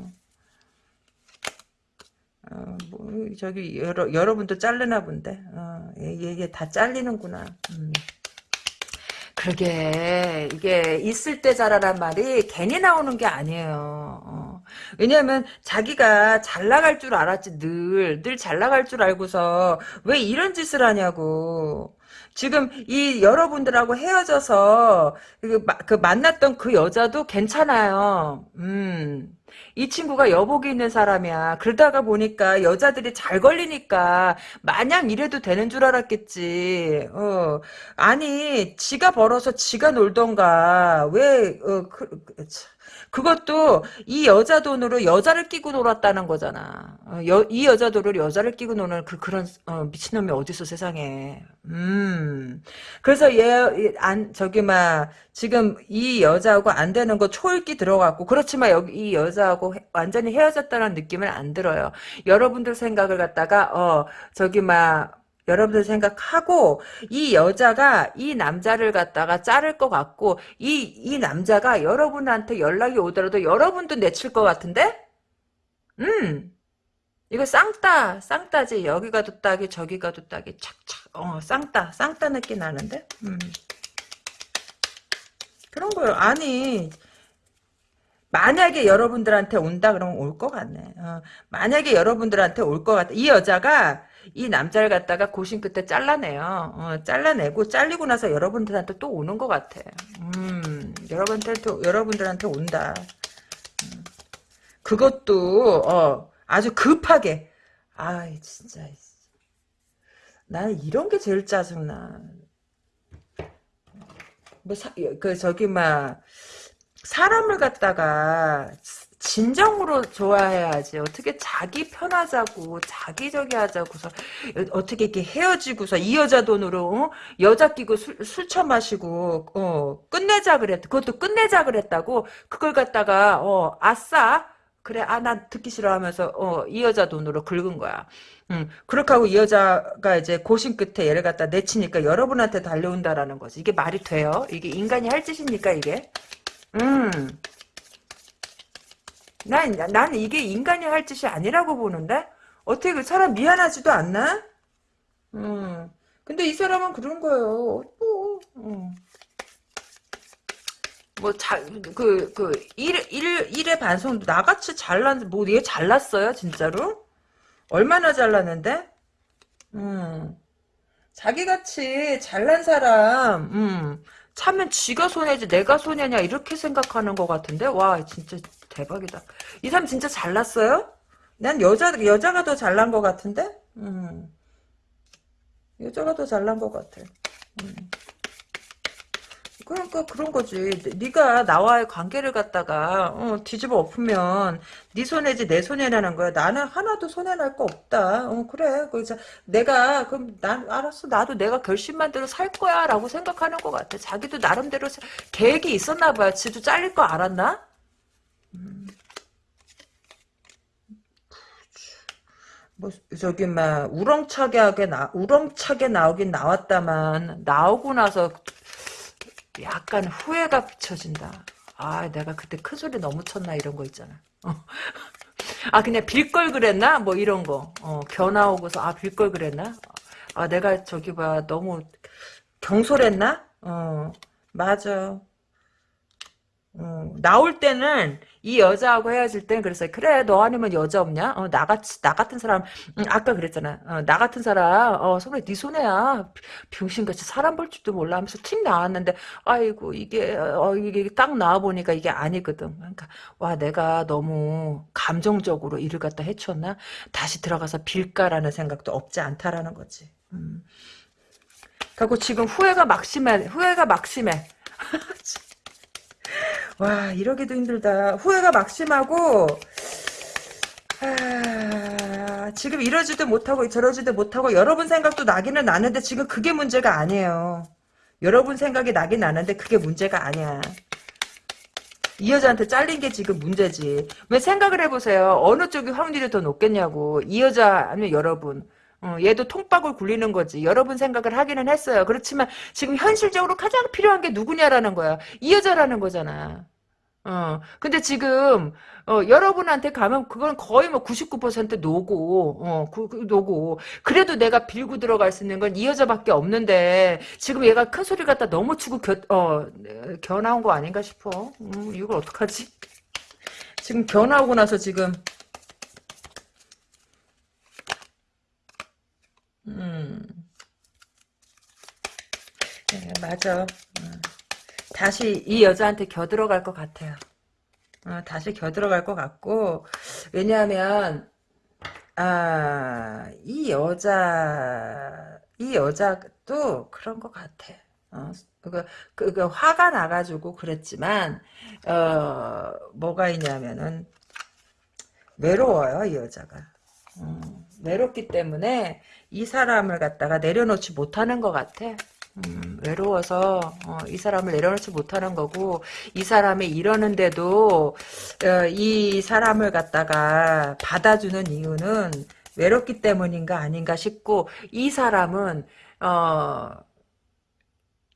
어, 뭐, 저기 여러 여러분도 자르나 본데. 어, 이게 다 잘리는구나. 음. 그러게 이게 있을 때 잘하란 말이 괜히 나오는 게 아니에요. 어. 왜냐하면 자기가 잘 나갈 줄 알았지 늘 늘 잘 나갈 줄 알고서 왜 이런 짓을 하냐고. 지금 이 여러분들하고 헤어져서 그, 그 만났던 그 여자도 괜찮아요. 음. 이 친구가 여복이 있는 사람이야. 그러다가 보니까 여자들이 잘 걸리니까 마냥 이래도 되는 줄 알았겠지. 어. 아니 지가 벌어서 지가 놀던가 왜 어, 그, 그, 그것도 이 여자 돈으로 여자를 끼고 놀았다는 거잖아. 어, 여, 이 여자 돈으로 여자를 끼고 노는 그 그런 어, 미친놈이 어딨어 세상에. 음. 그래서 얘 안 저기 막 지금 이 여자하고 안 되는 거 초읽기 들어갔고 그렇지만 여기 이 여자하고 해, 완전히 헤어졌다는 느낌은 안 들어요. 여러분들 생각을 갖다가 어 저기 막 여러분들 생각하고 이 여자가 이 남자를 갖다가 자를 것 같고 이, 이 남자가 여러분한테 연락이 오더라도 여러분도 내칠 것 같은데? 음 이거 쌍따 쌍따지 여기 가도 따기 저기 가도 따기 착착 어 쌍따 쌍따 느낌 나는데? 음 그런 거요 아니 만약에 여러분들한테 온다 그러면 올 것 같네. 어, 만약에 여러분들한테 올 것 같다. 이 여자가 이 남자를 갖다가 고심 끝에 잘라내요. 어, 잘라내고 잘리고 나서 여러분들한테 또 오는 것 같아. 음, 여러분들한테 여러분들한테 온다. 음. 그것도 어, 아주 급하게. 아, 진짜. 나는 이런 게 제일 짜증나. 뭐, 사, 그, 저기, 막, 사람을 갖다가 진정으로 좋아해야지. 어떻게 자기 편하자고 자기 저기 하자고서 어떻게 이렇게 헤어지고서 이 여자 돈으로 어? 여자 끼고 술, 술 처마시고 어, 끝내자 그랬 그것도 끝내자 그랬다고 그걸 갖다가 어, 아싸 그래 아 난 듣기 싫어 하면서 어, 이 여자 돈으로 긁은 거야. 음, 그렇게 하고 이 여자가 이제 고심 끝에 얘를 갖다 내치니까 여러분한테 달려온다라는 거지. 이게 말이 돼요? 이게 인간이 할 짓입니까 이게? 음. 난, 난 이게 인간이 할 짓이 아니라고 보는데? 어떻게 그 사람 미안하지도 않나? 음. 근데 이 사람은 그런 거예요. 뭐, 음. 뭐, 자, 그, 그, 일, 일, 일의 반성도 나같이 잘난, 뭐, 얘 잘났어요, 진짜로? 얼마나 잘났는데? 음. 자기같이 잘난 사람, 음. 차면 지가 손해지 내가 손해냐 이렇게 생각하는 것 같은데 와 진짜 대박이다. 이 사람 진짜 잘났어요? 난 여자 여자가 더 잘난 것 같은데. 음. 여자가 더 잘난 것 같아. 음. 그러니까 그런 거지. 네가 나와의 관계를 갖다가 어, 뒤집어 엎으면 네 손해지 내 손해라는 거야. 나는 하나도 손해날 거 없다. 어, 그래. 그래서 내가 그럼 난 알았어. 나도 내가 결심만 대로 살 거야라고 생각하는 것 같아. 자기도 나름대로 계획이 있었나 봐요. 지도 잘릴 거 알았나? 뭐 저기 막 우렁차게 나 우렁차게 나오긴 나왔다만 나오고 나서 약간 후회가 비춰진다. 아, 내가 그때 큰 소리 너무 쳤나 이런 거 있잖아. 어. 아, 그냥 빌 걸 그랬나? 뭐 이런 거. 어, 견아 오고서 아, 빌 걸 그랬나? 아, 내가 저기 봐 너무 경솔했나? 어, 맞아. 어, 나올 때는 이 여자하고 헤어질 땐 그랬어요. 그래 너 아니면 여자 없냐? 어, 나같이 나 같은 사람 음, 아까 그랬잖아. 어, 나 같은 사람 어, 손에 네 손해야. 병신같이 사람 볼 줄도 몰라 하면서 틱 나왔는데 아이고 이게 어, 이게 딱 나와 보니까 이게 아니거든. 그러니까 와 내가 너무 감정적으로 일을 갖다 해쳤나? 다시 들어가서 빌까라는 생각도 없지 않다라는 거지. 음. 그리고 지금 후회가 막심해. 후회가 막심해. 와 이러기도 힘들다. 후회가 막심하고 아, 지금 이러지도 못하고 저러지도 못하고 여러분 생각도 나기는 나는데 지금 그게 문제가 아니에요. 여러분 생각이 나긴 나는데 그게 문제가 아니야. 이 여자한테 잘린 게 지금 문제지. 왜 생각을 해보세요. 어느 쪽이 확률이 더 높겠냐고. 이 여자 아니면 여러분. 어, 얘도 통박을 굴리는 거지. 여러분 생각을 하기는 했어요. 그렇지만 지금 현실적으로 가장 필요한 게 누구냐라는 거야. 이 여자라는 거잖아. 어, 근데 지금, 어, 여러분한테 가면 그건 거의 뭐 99% 노고, 어, 그, 그 노고. 그래도 내가 빌고 들어갈 수 있는 건 이 여자밖에 없는데, 지금 얘가 큰 소리 갖다 너무 치고 겨, 어, 겨 나온 거 아닌가 싶어. 음, 이걸 어떡하지? 지금 겨 나오고 나서 지금, 음, 네, 맞아. 음. 다시 이 여자한테 겨 들어갈 것 같아요. 어, 다시 겨 들어갈 것 같고 왜냐하면 아, 이 여자 이 여자도 그런 것 같아. 어, 그, 그, 그 화가 나가지고 그랬지만 어, 뭐가 있냐면은 외로워요 이 여자가. 음, 외롭기 때문에 이 사람을 갖다가 내려놓지 못하는 것 같아. 음, 외로워서 어, 이 사람을 내려놓지 못하는 거고 이 사람이 이러는데도 어, 이 사람을 갖다가 받아주는 이유는 외롭기 때문인가 아닌가 싶고 이 사람은 어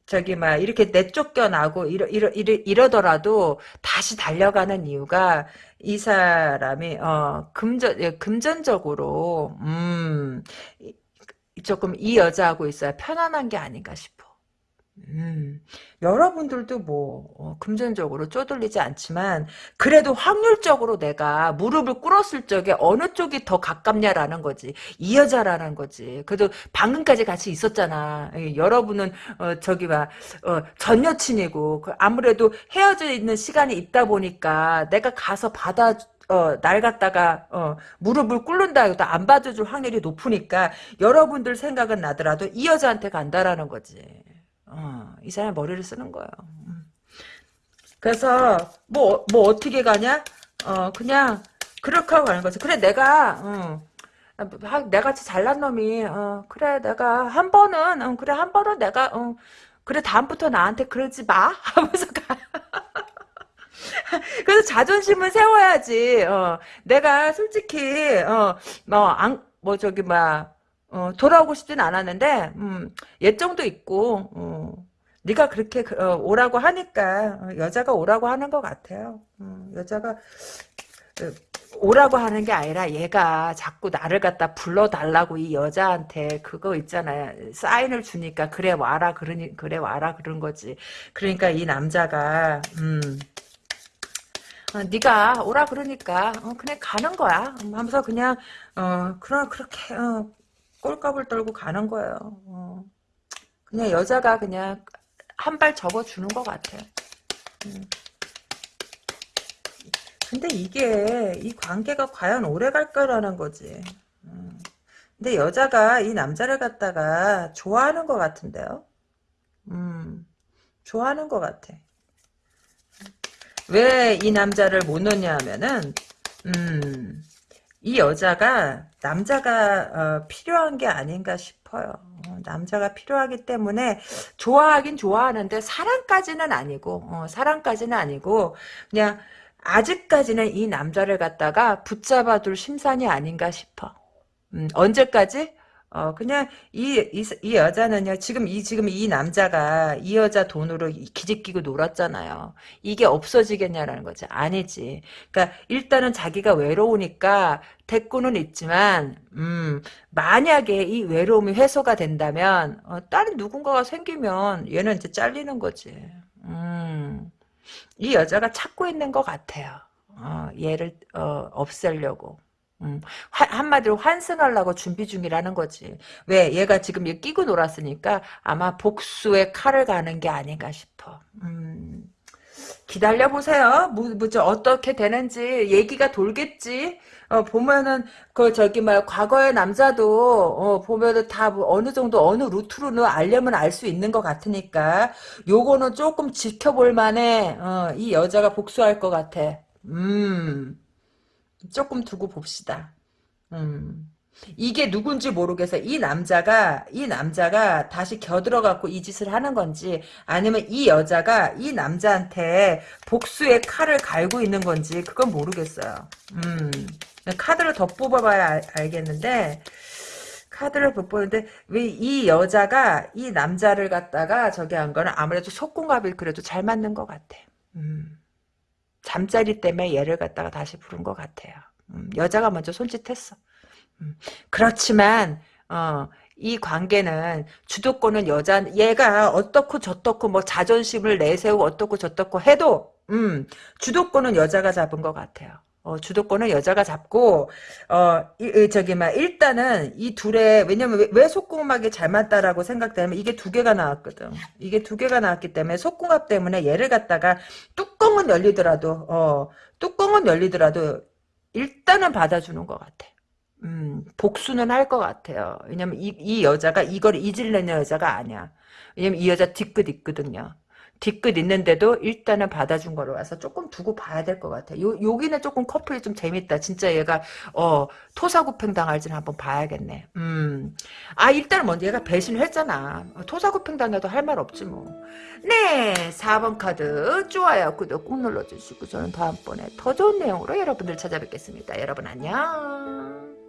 저기 막 이렇게 내쫓겨나고 이러, 이러, 이러, 이러더라도 다시 달려가는 이유가 이 사람이 어 금전 예, 금전적으로 음 조금 이 여자하고 있어야 편안한 게 아닌가 싶어. 음, 여러분들도 뭐 어, 금전적으로 쪼들리지 않지만 그래도 확률적으로 내가 무릎을 꿇었을 적에 어느 쪽이 더 가깝냐라는 거지. 이 여자라는 거지. 그래도 방금까지 같이 있었잖아. 예, 여러분은 어, 저기 막전 어, 여친이고 그 아무래도 헤어져 있는 시간이 있다 보니까 내가 가서 받아 어, 날 갖다가, 어, 무릎을 꿇는다 해도 안 받아줄 확률이 높으니까, 여러분들 생각은 나더라도 이 여자한테 간다라는 거지. 어, 이 사람이 머리를 쓰는 거예요. 음. 그래서, 뭐, 뭐, 어떻게 가냐? 어, 그냥, 그렇게 하고 가는 거지. 그래, 내가, 어, 내같이 잘난 놈이, 어, 그래, 내가, 한 번은, 어, 그래, 한 번은 내가, 어, 그래, 다음부터 나한테 그러지 마? 하면서 가. 그래서 자존심을 세워야지. 어, 내가 솔직히 어, 뭐, 안, 뭐 저기 막 어, 돌아오고 싶진 않았는데 음, 예정도 있고 어, 네가 그렇게 그, 어, 오라고 하니까 어, 여자가 오라고 하는 것 같아요. 음, 여자가 그, 오라고 하는 게 아니라 얘가 자꾸 나를 갖다 불러달라고 이 여자한테 그거 있잖아요. 사인을 주니까 그래 와라 그러니 그래 와라 그런 거지. 그러니까 이 남자가 음. 어, 네가 오라 그러니까 어, 그냥 가는 거야. 음, 하면서 그냥 어 그런 그렇게 어, 꼴값을 떨고 가는 거예요. 어. 그냥 여자가 그냥 한 발 접어주는 것 같아 음. 근데 이게 이 관계가 과연 오래 갈 거라는 거지. 음. 근데 여자가 이 남자를 갖다가 좋아하는 것 같은데요? 음. 좋아하는 것 같아 왜 이 남자를 못 넣냐 하면은 음, 이 여자가 남자가 어, 필요한 게 아닌가 싶어요. 어, 남자가 필요하기 때문에 좋아하긴 좋아하는데 사랑까지는 아니고 어, 사랑까지는 아니고 그냥 아직까지는 이 남자를 갖다가 붙잡아둘 심산이 아닌가 싶어. 음, 언제까지? 어, 그냥, 이, 이, 이 여자는요, 지금 이, 지금 이 남자가 이 여자 돈으로 기집끼고 놀았잖아요. 이게 없어지겠냐라는 거지. 아니지. 그러니까, 일단은 자기가 외로우니까, 대꾸는 있지만, 음, 만약에 이 외로움이 해소가 된다면, 어, 다른 누군가가 생기면, 얘는 이제 잘리는 거지. 음, 이 여자가 찾고 있는 것 같아요. 어, 얘를, 어, 없애려고. 음, 한마디로 환승하려고 준비 중이라는 거지. 왜? 얘가 지금 얘 끼고 놀았으니까 아마 복수의 칼을 가는 게 아닌가 싶어. 음, 기다려보세요. 뭐, 뭐, 저, 어떻게 되는지 얘기가 돌겠지. 어, 보면은, 그, 저기, 막, 과거의 남자도, 어, 보면은 다 뭐 어느 정도, 어느 루트로는 알려면 알 수 있는 것 같으니까, 요거는 조금 지켜볼 만해, 어, 이 여자가 복수할 것 같아. 음. 조금 두고 봅시다. 음. 이게 누군지 모르겠어. 이 남자가 이 남자가 다시 겨들어 갖고 이 짓을 하는 건지 아니면 이 여자가 이 남자한테 복수의 칼을 갈고 있는 건지 그건 모르겠어요. 음. 카드를 더 뽑아봐야 알, 겠는데 카드를 못 보는데 왜 이 여자가 이 남자를 갖다가 저기 한 거는 아무래도 속궁합이 그래도 잘 맞는 것 같아. 음. 잠자리 때문에 얘를 갖다가 다시 부른 것 같아요. 음, 여자가 먼저 손짓했어. 음, 그렇지만 어, 이 관계는 주도권은 여자 얘가 어떻고 저떻고 뭐 자존심을 내세우고 어떻고 저떻고 해도 음, 주도권은 여자가 잡은 것 같아요. 어, 주도권은 여자가 잡고 어 이, 이, 저기 막 일단은 이 둘의 왜냐면 왜, 왜 속궁합이 잘 맞다라고 생각되면 이게 두 개가 나왔거든. 이게 두 개가 나왔기 때문에 속궁합 때문에 얘를 갖다가 뚜껑은 열리더라도 어 뚜껑은 열리더라도 일단은 받아주는 것 같아. 음, 복수는 할 것 같아요. 왜냐면 이, 이 여자가 이걸 잊으려는 여자가 아니야. 왜냐면 이 여자 뒤끝 있거든요. 뒤끝 있는데도 일단은 받아준 거로 와서 조금 두고 봐야 될 것 같아. 요, 여기는 조금 커플이 좀 재밌다. 진짜 얘가, 어, 토사구팽 당할지는 한번 봐야겠네. 음. 아, 일단 먼저 얘가 배신을 했잖아. 토사구팽 당해도 할 말 없지 뭐. 네, 4번 카드. 좋아요. 구독 꾹 눌러주시고 저는 다음번에 더 좋은 내용으로 여러분들 찾아뵙겠습니다. 여러분 안녕.